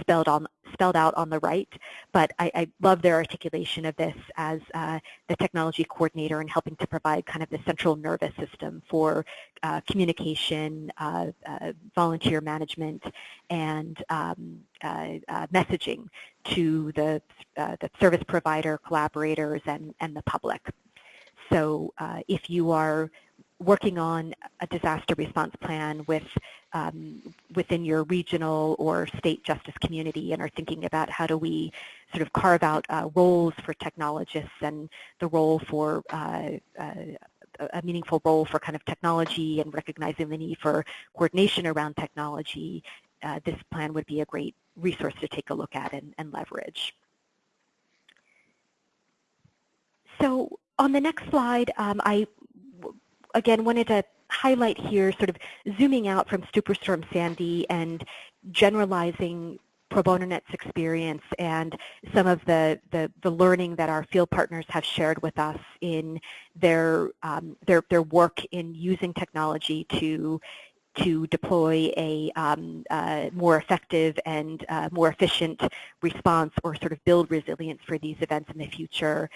spelled on spelled out on the right. But I, I love their articulation of this as uh, the technology coordinator and helping to provide kind of the central nervous system for uh, communication, uh, uh volunteer management, and um, uh, uh, messaging to the, the service provider, collaborators, and, and the public. So if you are working on a disaster response plan with um, within your regional or state justice community and are thinking about how do we sort of carve out uh, roles for technologists and the role for uh, uh, a meaningful role for kind of technology and recognizing the need for coordination around technology, uh, this plan would be a great resource to take a look at and, and leverage. So on the next slide, um, I again wanted to highlight here sort of zooming out from Superstorm Sandy and generalizing Pro Bono Net's experience and some of the, the, the, learning that our field partners have shared with us in their, um, their, their work in using technology to to deploy a um, uh, more effective and uh, more efficient response or sort of build resilience for these events in the future.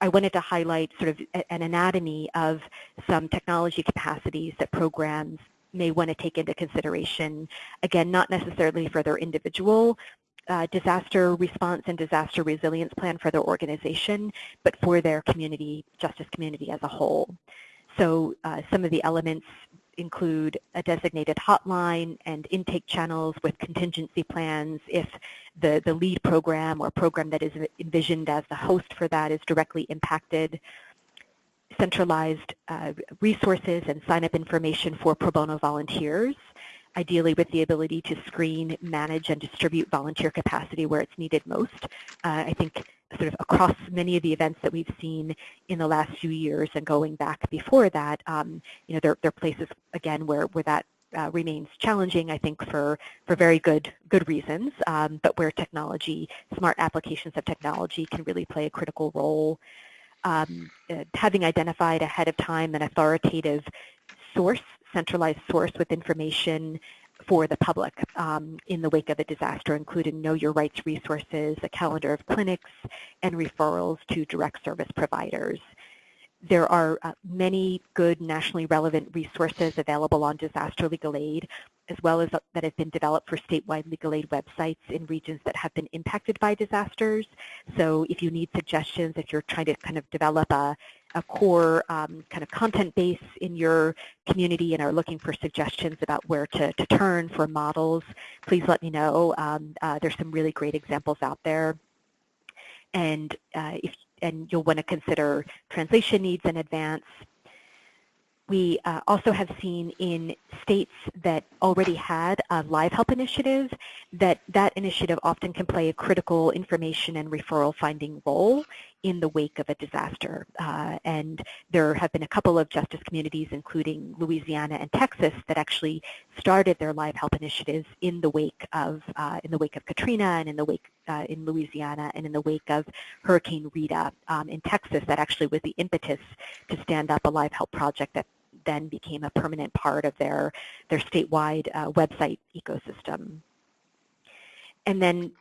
I wanted to highlight sort of an anatomy of some technology capacities that programs may want to take into consideration, again, not necessarily for their individual uh, disaster response and disaster resilience plan for their organization, but for their community, justice community as a whole. So uh, some of the elements include a designated hotline and intake channels with contingency plans if the, the lead program or program that is envisioned as the host for that is directly impacted. centralized uh, resources and sign-up information for pro bono volunteers, ideally with the ability to screen, manage, and distribute volunteer capacity where it's needed most. Uh, I think sort of across many of the events that we've seen in the last few years and going back before that, um, you know, there, there are places, again, where, where that uh, remains challenging, I think, for, for very good, good reasons, um, but where technology, smart applications of technology can really play a critical role. Um, uh, having identified ahead of time an authoritative source, centralized source with information for the public um, in the wake of a disaster, including Know Your Rights resources, a calendar of clinics, and referrals to direct service providers. There are uh, many good nationally relevant resources available on disaster legal aid, as well as uh, that have been developed for statewide legal aid websites in regions that have been impacted by disasters. So if you need suggestions, if you're trying to kind of develop a, a core um, kind of content base in your community and are looking for suggestions about where to, to turn for models, please let me know. Um, uh, there's some really great examples out there. And uh, if and you'll want to consider translation needs in advance. We uh, also have seen in states that already had a live help initiative that that initiative often can play a critical information and referral finding role in the wake of a disaster. Uh, and there have been a couple of justice communities, including Louisiana and Texas, that actually started their live help initiatives in the wake of uh, in the wake of Katrina and in the wake uh, in Louisiana and in the wake of Hurricane Rita um, in Texas. That actually was the impetus to stand up a live help project that then became a permanent part of their, their statewide uh, website ecosystem. And then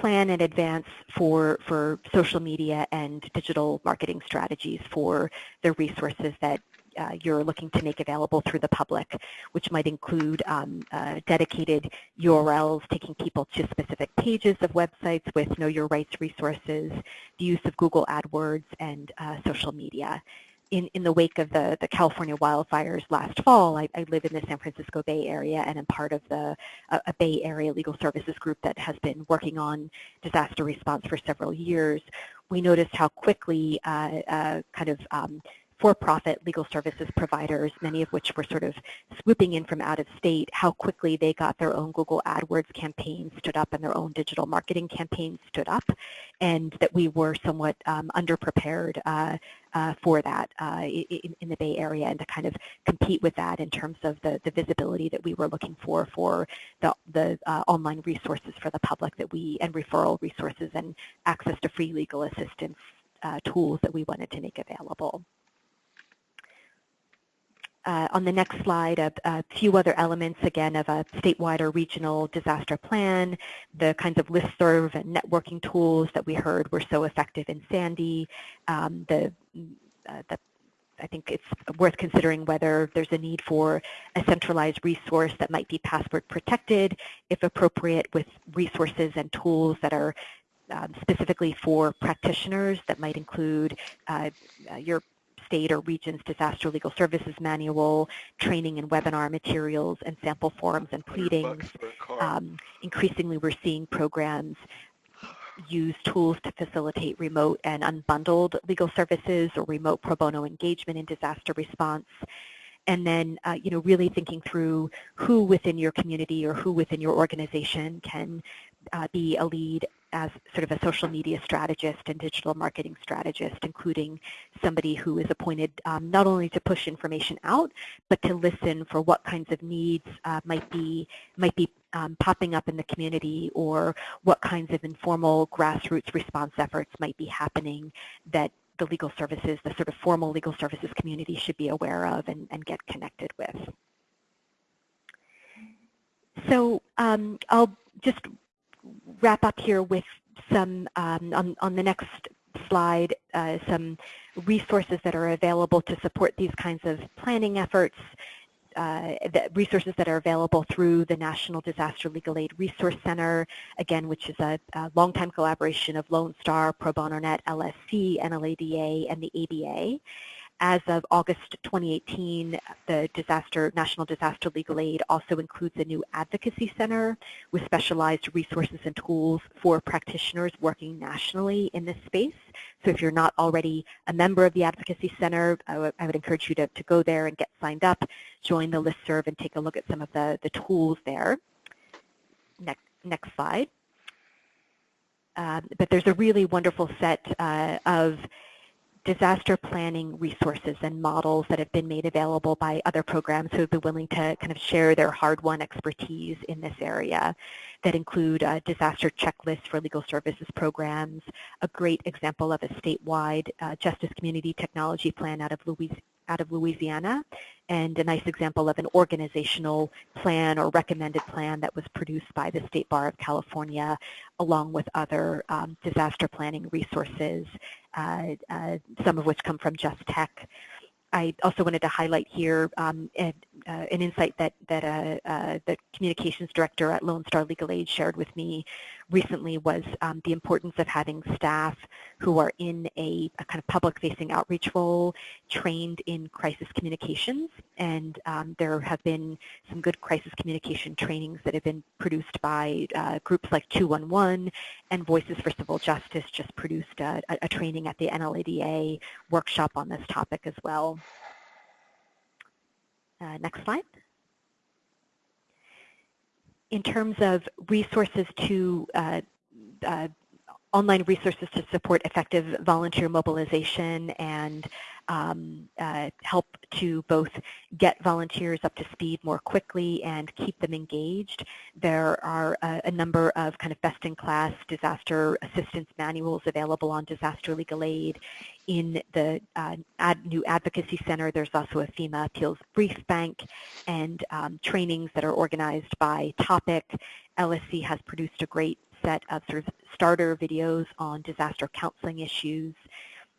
plan in advance for, for social media and digital marketing strategies for the resources that uh, you're looking to make available through the public, which might include um, uh, dedicated URLs taking people to specific pages of websites with Know Your Rights resources, the use of Google AdWords, and uh, social media in, in the wake of the, the California wildfires last fall, I, I live in the San Francisco Bay Area and am part of the a, a Bay Area legal services group that has been working on disaster response for several years. We noticed how quickly uh, uh, kind of um, for-profit legal services providers, many of which were sort of swooping in from out of state, how quickly they got their own Google AdWords campaigns stood up and their own digital marketing campaigns stood up, and that we were somewhat um, underprepared uh, uh, for that uh, in, in, the Bay Area and to kind of compete with that in terms of the, the visibility that we were looking for for the, the uh, online resources for the public that we, and referral resources and access to free legal assistance uh, tools that we wanted to make available uh, on the next slide, a, a, few other elements, again, of a statewide or regional disaster plan, the kinds of listserv and networking tools that we heard were so effective in Sandy, um, the, uh, the I think it's worth considering whether there's a need for a centralized resource that might be password protected, if appropriate, with resources and tools that are um, specifically for practitioners that might include uh, your state or region's disaster legal services manual, training and webinar materials, and sample forms and pleadings. Um, increasingly, we're seeing programs use tools to facilitate remote and unbundled legal services or remote pro bono engagement in disaster response and then uh, you know really thinking through who within your community or who within your organization can uh, be a lead as sort of a social media strategist and digital marketing strategist, including somebody who is appointed um, not only to push information out, but to listen for what kinds of needs uh, might be might be um, popping up in the community or what kinds of informal grassroots response efforts might be happening that the legal services, the sort of formal legal services community should be aware of and, and get connected with. So um, I'll just wrap up here with some, um, on, on the next slide, uh, some resources that are available to support these kinds of planning efforts, uh, the resources that are available through the National Disaster Legal Aid Resource Center, again, which is a, a longtime collaboration of Lone Star, Pro Bono Net, LSC, NLADA, and the ABA. As of August 2018, the disaster, National Disaster Legal Aid also includes a new advocacy center with specialized resources and tools for practitioners working nationally in this space. So if you're not already a member of the Advocacy Center, I, would encourage you to, to go there and get signed up, join the listserv, and take a look at some of the, the tools there. Next, next slide. Um, but there's a really wonderful set uh, of disaster planning resources and models that have been made available by other programs who have been willing to kind of share their hard-won expertise in this area that include a disaster checklist for legal services programs, a great example of a statewide uh, justice community technology plan out of Louisiana out of Louisiana and a nice example of an organizational plan or recommended plan that was produced by the State Bar of California along with other um, disaster planning resources, some of which come from Just Tech. I also wanted to highlight here um, an, uh, an, insight that, that uh, uh, the communications director at Lone Star Legal Aid shared with me recently was um, the importance of having staff who are in a, a kind of public-facing outreach role trained in crisis communications. And um, there have been some good crisis communication trainings that have been produced by uh, groups like 211 and Voices for Civil Justice just produced a, a training at the NLADA workshop on this topic as well. Uh, next slide in terms of resources to uh, uh, online resources to support effective volunteer mobilization and um, uh, help to both get volunteers up to speed more quickly and keep them engaged. There are a, a number of kind of best-in-class disaster assistance manuals available on Disaster Legal Aid. In the uh, ad, new advocacy center, there's also a FEMA Appeals Brief Bank and um, trainings that are organized by topic. LSC has produced a great set of sort of starter videos on disaster counseling issues.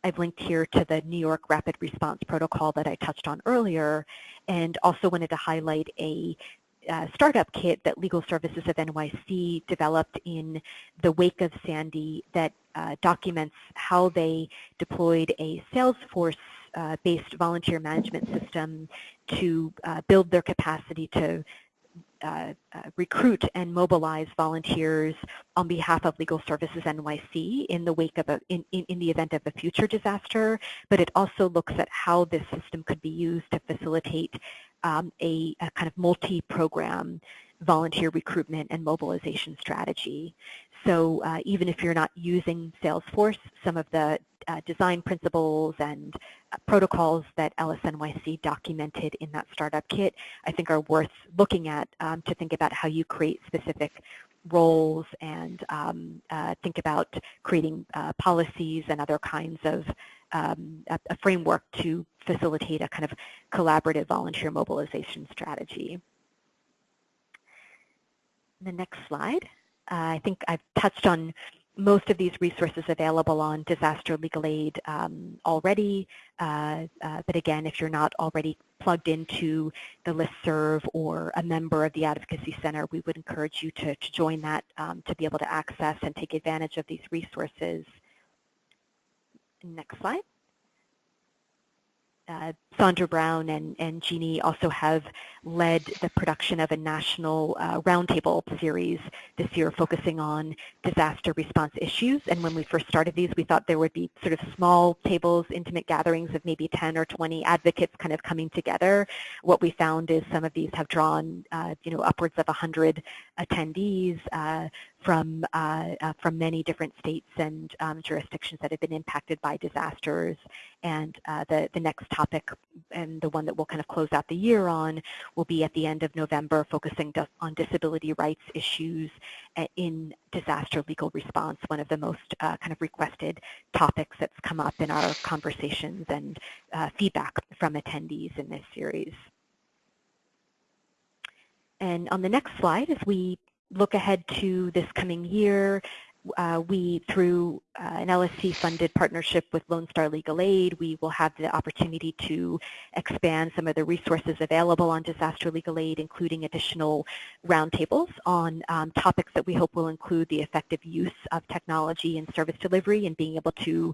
I've linked here to the New York Rapid Response Protocol that I touched on earlier and also wanted to highlight a uh, startup kit that Legal Services of NYC developed in the wake of Sandy that uh, documents how they deployed a Salesforce-based uh, volunteer management system to uh, build their capacity to uh, uh, recruit and mobilize volunteers on behalf of Legal Services NYC in the wake of a, in, in, in, the event of a future disaster, but it also looks at how this system could be used to facilitate um, a, a kind of multi-program volunteer recruitment and mobilization strategy. So uh, even if you're not using Salesforce, some of the uh, design principles and uh, protocols that LSNYC documented in that startup kit I think are worth looking at um, to think about how you create specific roles and um, uh, think about creating uh, policies and other kinds of um, a, a framework to facilitate a kind of collaborative volunteer mobilization strategy. The next slide. Uh, I think I've touched on most of these resources available on disaster legal aid um, already. Uh, uh, but again, if you're not already plugged into the listserv or a member of the Advocacy Center, we would encourage you to, to join that um, to be able to access and take advantage of these resources. Next slide uh, Sandra Brown and, and Jeannie also have led the production of a national uh, roundtable series this year focusing on disaster response issues. And when we first started these, we thought there would be sort of small tables, intimate gatherings of maybe 10 or 20 advocates kind of coming together. What we found is some of these have drawn, uh, you know, upwards of 100 attendees uh, from, uh, uh, from many different states and um, jurisdictions that have been impacted by disasters. And uh, the, the next topic and the one that we'll kind of close out the year on will be at the end of November focusing on disability rights issues uh, in disaster legal response, one of the most uh, kind of requested topics that's come up in our conversations and uh, feedback from attendees in this series. And on the next slide, as we look ahead to this coming year, uh, we, through uh, an LSC-funded partnership with Lone Star Legal Aid, we will have the opportunity to expand some of the resources available on disaster legal aid, including additional roundtables on um, topics that we hope will include the effective use of technology in service delivery and being able to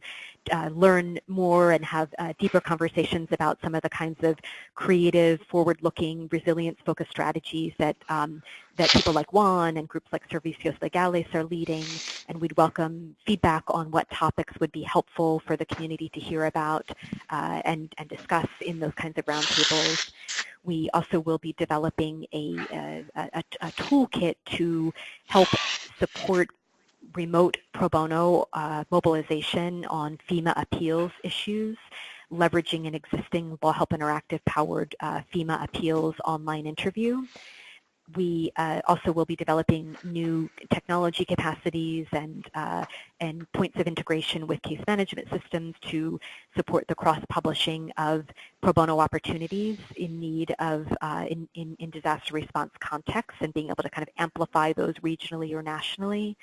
uh, learn more and have uh, deeper conversations about some of the kinds of creative, forward-looking, resilience-focused strategies that um, that people like Juan and groups like Servicios Legales are leading, and we'd welcome feedback on what topics would be helpful for the community to hear about uh, and, and discuss in those kinds of roundtables. We also will be developing a, a, a, a toolkit to help support remote pro bono uh, mobilization on FEMA appeals issues leveraging an existing Law Help Interactive powered uh, FEMA appeals online interview we uh, also will be developing new technology capacities and, uh, and points of integration with case management systems to support the cross-publishing of pro bono opportunities in need of, uh, in, in, in disaster response contexts and being able to kind of amplify those regionally or nationally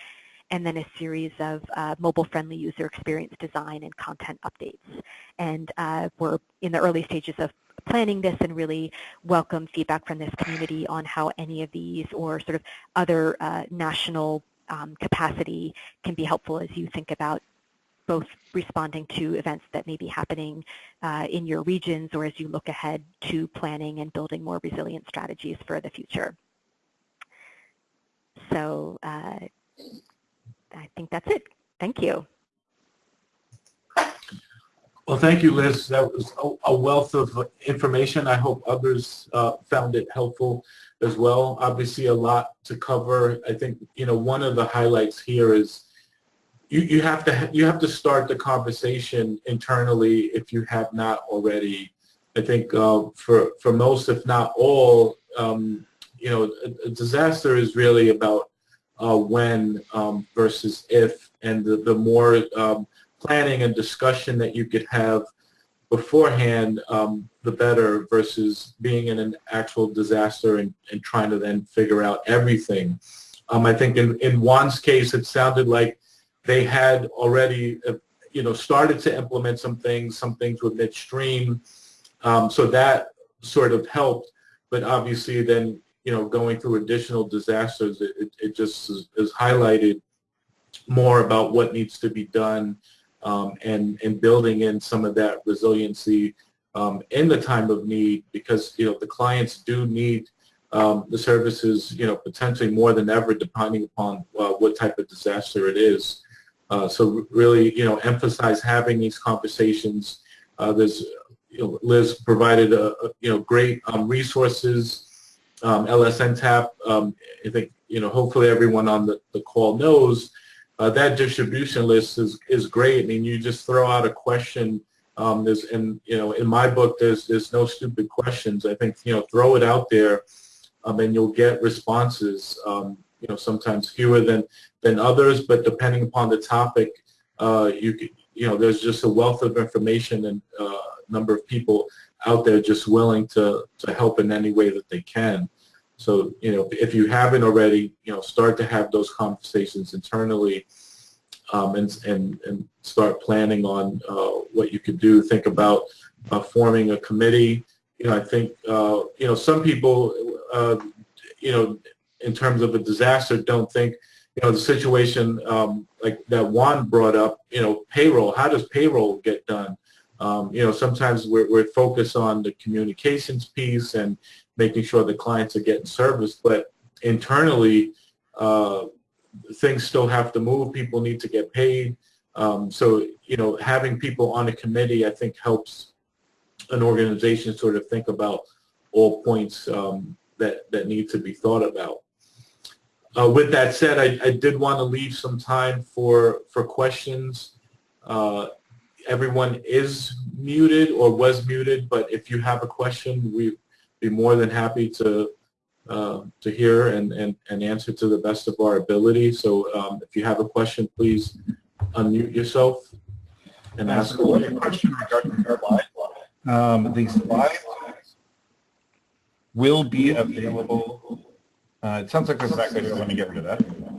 and then a series of uh, mobile-friendly user experience design and content updates. And uh, we're in the early stages of planning this and really welcome feedback from this community on how any of these or sort of other uh, national um, capacity can be helpful as you think about both responding to events that may be happening uh, in your regions or as you look ahead to planning and building more resilient strategies for the future. So uh, I think that's it. Thank you. Well, thank you, Liz. That was a, wealth of information. I hope others uh, found it helpful as well. Obviously, a lot to cover. I think you know one of the highlights here is you, you have to you have to start the conversation internally if you have not already. I think uh, for for most, if not all, um, you know, a, a, disaster is really about uh, when um, versus if, and the the more um, planning and discussion that you could have beforehand, um, the better versus being in an actual disaster and, and trying to then figure out everything. Um, I think in, in Juan's case, it sounded like they had already, uh, you know, started to implement some things. Some things were midstream. Um, so that sort of helped. But obviously then, you know, going through additional disasters, it, it, just is, is highlighted more about what needs to be done um, and, and building in some of that resiliency um, in the time of need because, you know, the clients do need um, the services, you know, potentially more than ever depending upon uh, what type of disaster it is. Uh, so really, you know, emphasize having these conversations. Uh, there's, you know, Liz provided, a, a you know, great um, resources. Um, LSNTAP, um, I think, you know, hopefully everyone on the, the call knows uh, that distribution list is, is great. I mean, you just throw out a question. Um, there's, in, you know, in my book, there's, there's no stupid questions. I think, you know, throw it out there um, and you'll get responses, um, you know, sometimes fewer than, than others, but depending upon the topic, uh, you, you know, there's just a wealth of information and uh, number of people out there just willing to, to help in any way that they can. So, you know, if you haven't already, you know, start to have those conversations internally um, and, and, and start planning on uh, what you could do. Think about uh, forming a committee. You know, I think, uh, you know, some people, uh, you know, in terms of a disaster, don't think, you know, the situation um, like that Juan brought up, you know, payroll. How does payroll get done? Um, you know, sometimes we're, we're focused on the communications piece and making sure the clients are getting service, but internally, uh, things still have to move. People need to get paid. Um, so, you know, having people on a committee, I think, helps an organization sort of think about all points um, that, that need to be thought about. Uh, with that said, I, I, did want to leave some time for, for questions. Uh, everyone is muted or was muted, but if you have a question, we be more than happy to uh, to hear and, and, and answer to the best of our ability. So um, if you have a question, please unmute yourself and ask a question regarding the slide. Um, the slides will be available. Uh, it sounds like there's back there. I want to get rid of that.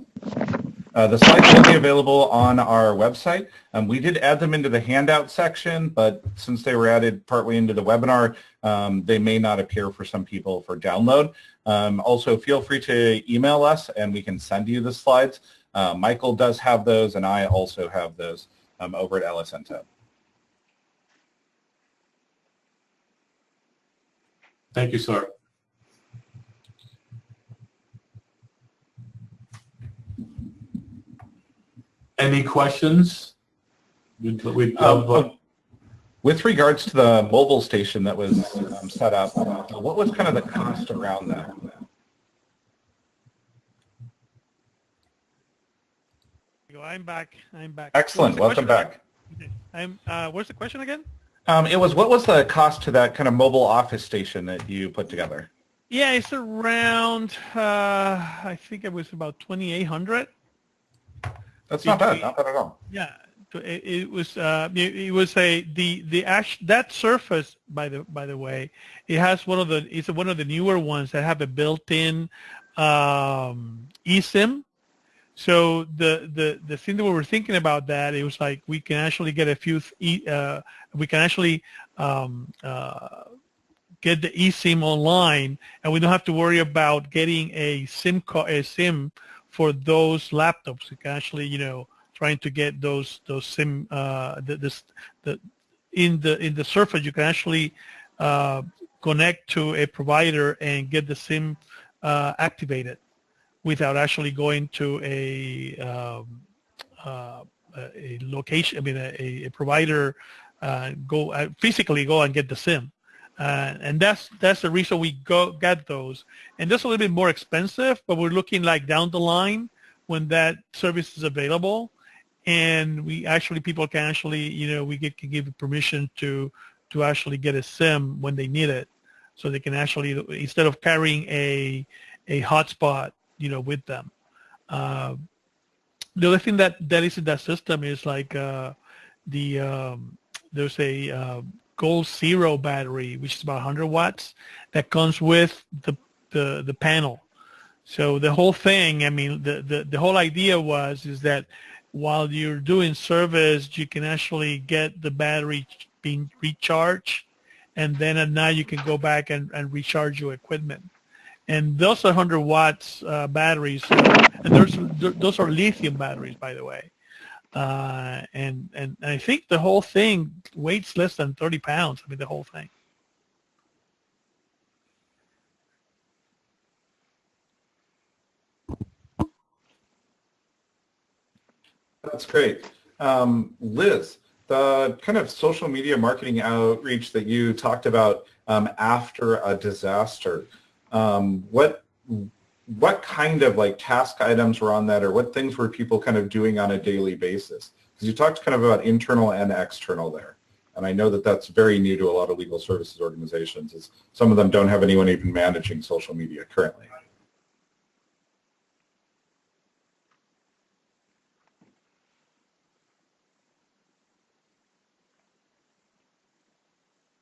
Uh, the slides will be available on our website. Um, we did add them into the handout section, but since they were added partway into the webinar, um, they may not appear for some people for download. Um, also, feel free to email us and we can send you the slides. Uh, Michael does have those and I also have those um, over at LSNTAP. Thank you, sir. Any questions? We'd, we'd Um, uh, with regards to the mobile station that was um, set up, uh, what was kind of the cost around that? I'm back. I'm back. Excellent. Welcome question back. again? I'm. Uh, what's the question again? Um, it was what was the cost to that kind of mobile office station that you put together? Yeah, it's around. Uh, I think it was about twenty eight hundred. That's not bad. Not bad at all. Yeah, it, it was. Uh, it, it was a the the ash that surface by the by the way, it has one of the it's one of the newer ones that have a built-in um, eSIM. So the the the thing that we were thinking about that it was like we can actually get a few uh, we can actually um, uh, get the eSIM online, and we don't have to worry about getting a SIM card a SIM for those laptops. You can actually you know trying to get those those SIM uh, the, this the in the in the Surface you can actually uh, connect to a provider and get the SIM uh, activated without actually going to a um, uh, a location. I mean, a, a provider uh, go uh, physically go and get the SIM, uh, and that's that's the reason we go get those. And that's a little bit more expensive, but we're looking like down the line when that service is available, and we actually people can actually you know we get, can give permission to to actually get a SIM when they need it, so they can actually instead of carrying a a hotspot you know with them. Uh, the other thing that that is in that system is like uh, the um, there's a uh, Goal Zero battery which is about 100 watts that comes with the the the panel. So the whole thing, I mean, the, the, the whole idea was is that while you're doing service, you can actually get the battery being recharged, and then at night you can go back and, and recharge your equipment and those are 100 watts uh, batteries, and those are lithium batteries, by the way. Uh, and, and I think the whole thing weighs less than 30 pounds. I mean, the whole thing. That's great. Um, Liz, the kind of social media marketing outreach that you talked about um, after a disaster, um, what what kind of like task items were on that or what things were people kind of doing on a daily basis? Because you talked kind of about internal and external there. And I know that that's very new to a lot of legal services organizations is some of them don't have anyone even managing social media currently.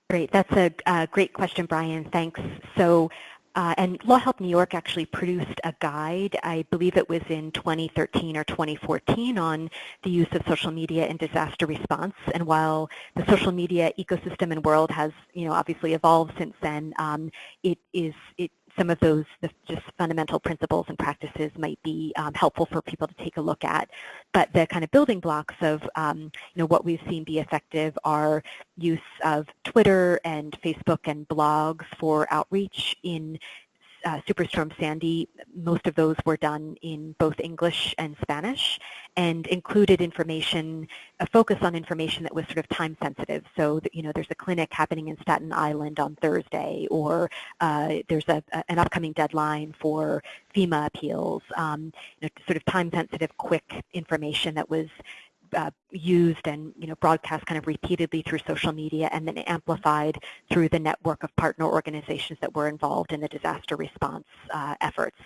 Great. That's a, a great question, Brian. Thanks. So uh, and Law Help New York actually produced a guide, I believe it was in 2013 or 2014, on the use of social media in disaster response. And while the social media ecosystem and world has, you know, obviously evolved since then, um, it is it some of those just fundamental principles and practices might be um, helpful for people to take a look at. But the kind of building blocks of um, you know what we've seen be effective are use of Twitter and Facebook and blogs for outreach in uh, Superstorm Sandy, most of those were done in both English and Spanish and included information, a focus on information that was sort of time sensitive. So, that, you know, there's a clinic happening in Staten Island on Thursday or uh, there's a, a, an upcoming deadline for FEMA appeals, um, you know, sort of time sensitive, quick information that was uh, used and you know broadcast kind of repeatedly through social media and then amplified through the network of partner organizations that were involved in the disaster response uh, efforts.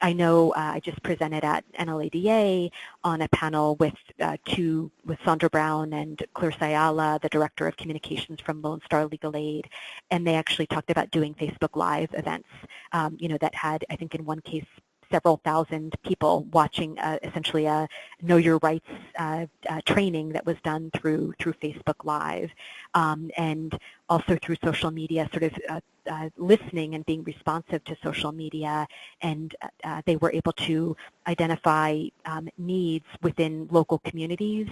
I know uh, I just presented at NLADA on a panel with uh, two, with Sandra Brown and Claire Sayala, the Director of Communications from Lone Star Legal Aid, and they actually talked about doing Facebook Live events, um, you know, that had, I think in one case, several thousand people watching uh, essentially a Know Your Rights uh, uh, training that was done through through Facebook Live, um, and also through social media, sort of uh, uh, listening and being responsive to social media, and uh, they were able to identify um, needs within local communities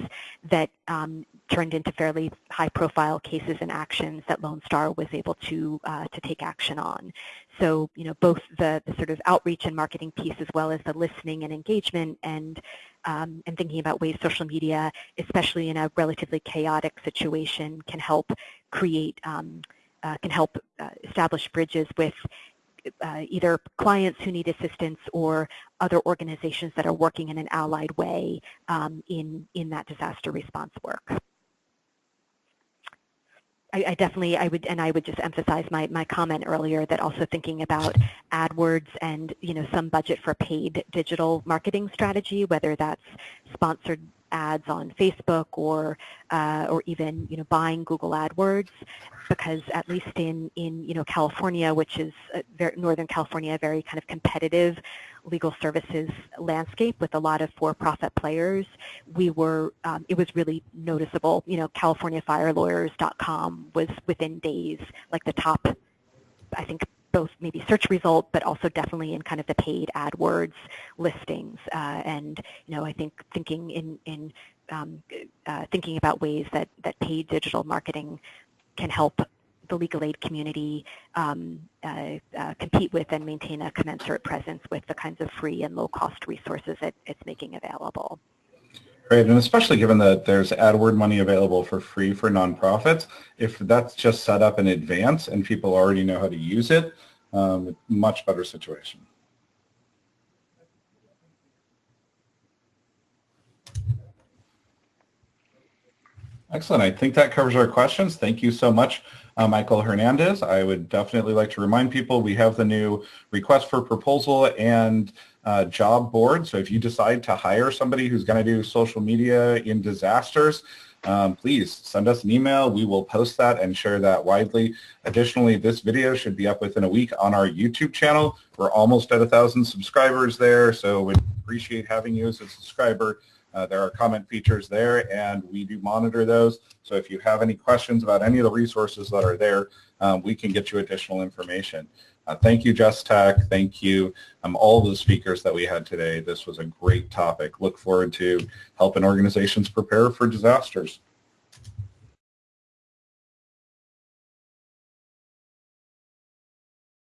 that um, turned into fairly high-profile cases and actions that Lone Star was able to to take action on. So, you know, both the, the, sort of outreach and marketing piece as well as the listening and engagement and um, and thinking about ways social media, especially in a relatively chaotic situation, can help create, um, uh, can help uh, establish bridges with uh, either clients who need assistance or other organizations that are working in an allied way um, in, in that disaster response work. I, I, definitely, I would, and I would just emphasize my, my comment earlier that also thinking about AdWords and, you know, some budget for paid digital marketing strategy, whether that's sponsored ads on Facebook or, uh, or even, you know, buying Google AdWords, because at least in, in you know, California, which is, very, Northern California, a very kind of competitive legal services landscape with a lot of for-profit players, we were, um, it was really noticeable. You know, CaliforniaFireLawyers.com was within days, like the top, I think, both maybe search result, but also definitely in kind of the paid AdWords listings. Uh, and, you know, I think thinking in, in um, uh, thinking about ways that, that paid digital marketing can help the legal aid community um, uh, uh, compete with and maintain a commensurate presence with the kinds of free and low-cost resources that it's making available. Right, and especially given that there's AdWord money available for free for nonprofits, if that's just set up in advance and people already know how to use it, um, much better situation. Excellent. I think that covers our questions. Thank you so much uh, Michael Hernandez. I would definitely like to remind people we have the new request for proposal and uh, job board. So if you decide to hire somebody who's going to do social media in disasters, um, please send us an email. We will post that and share that widely. Additionally, this video should be up within a week on our YouTube channel. We're almost at a thousand subscribers there, so we appreciate having you as a subscriber. Uh, there are comment features there, and we do monitor those. So if you have any questions about any of the resources that are there, um, we can get you additional information. Uh, thank you, Just Tech. Thank you, um, all the speakers that we had today. This was a great topic. Look forward to helping organizations prepare for disasters.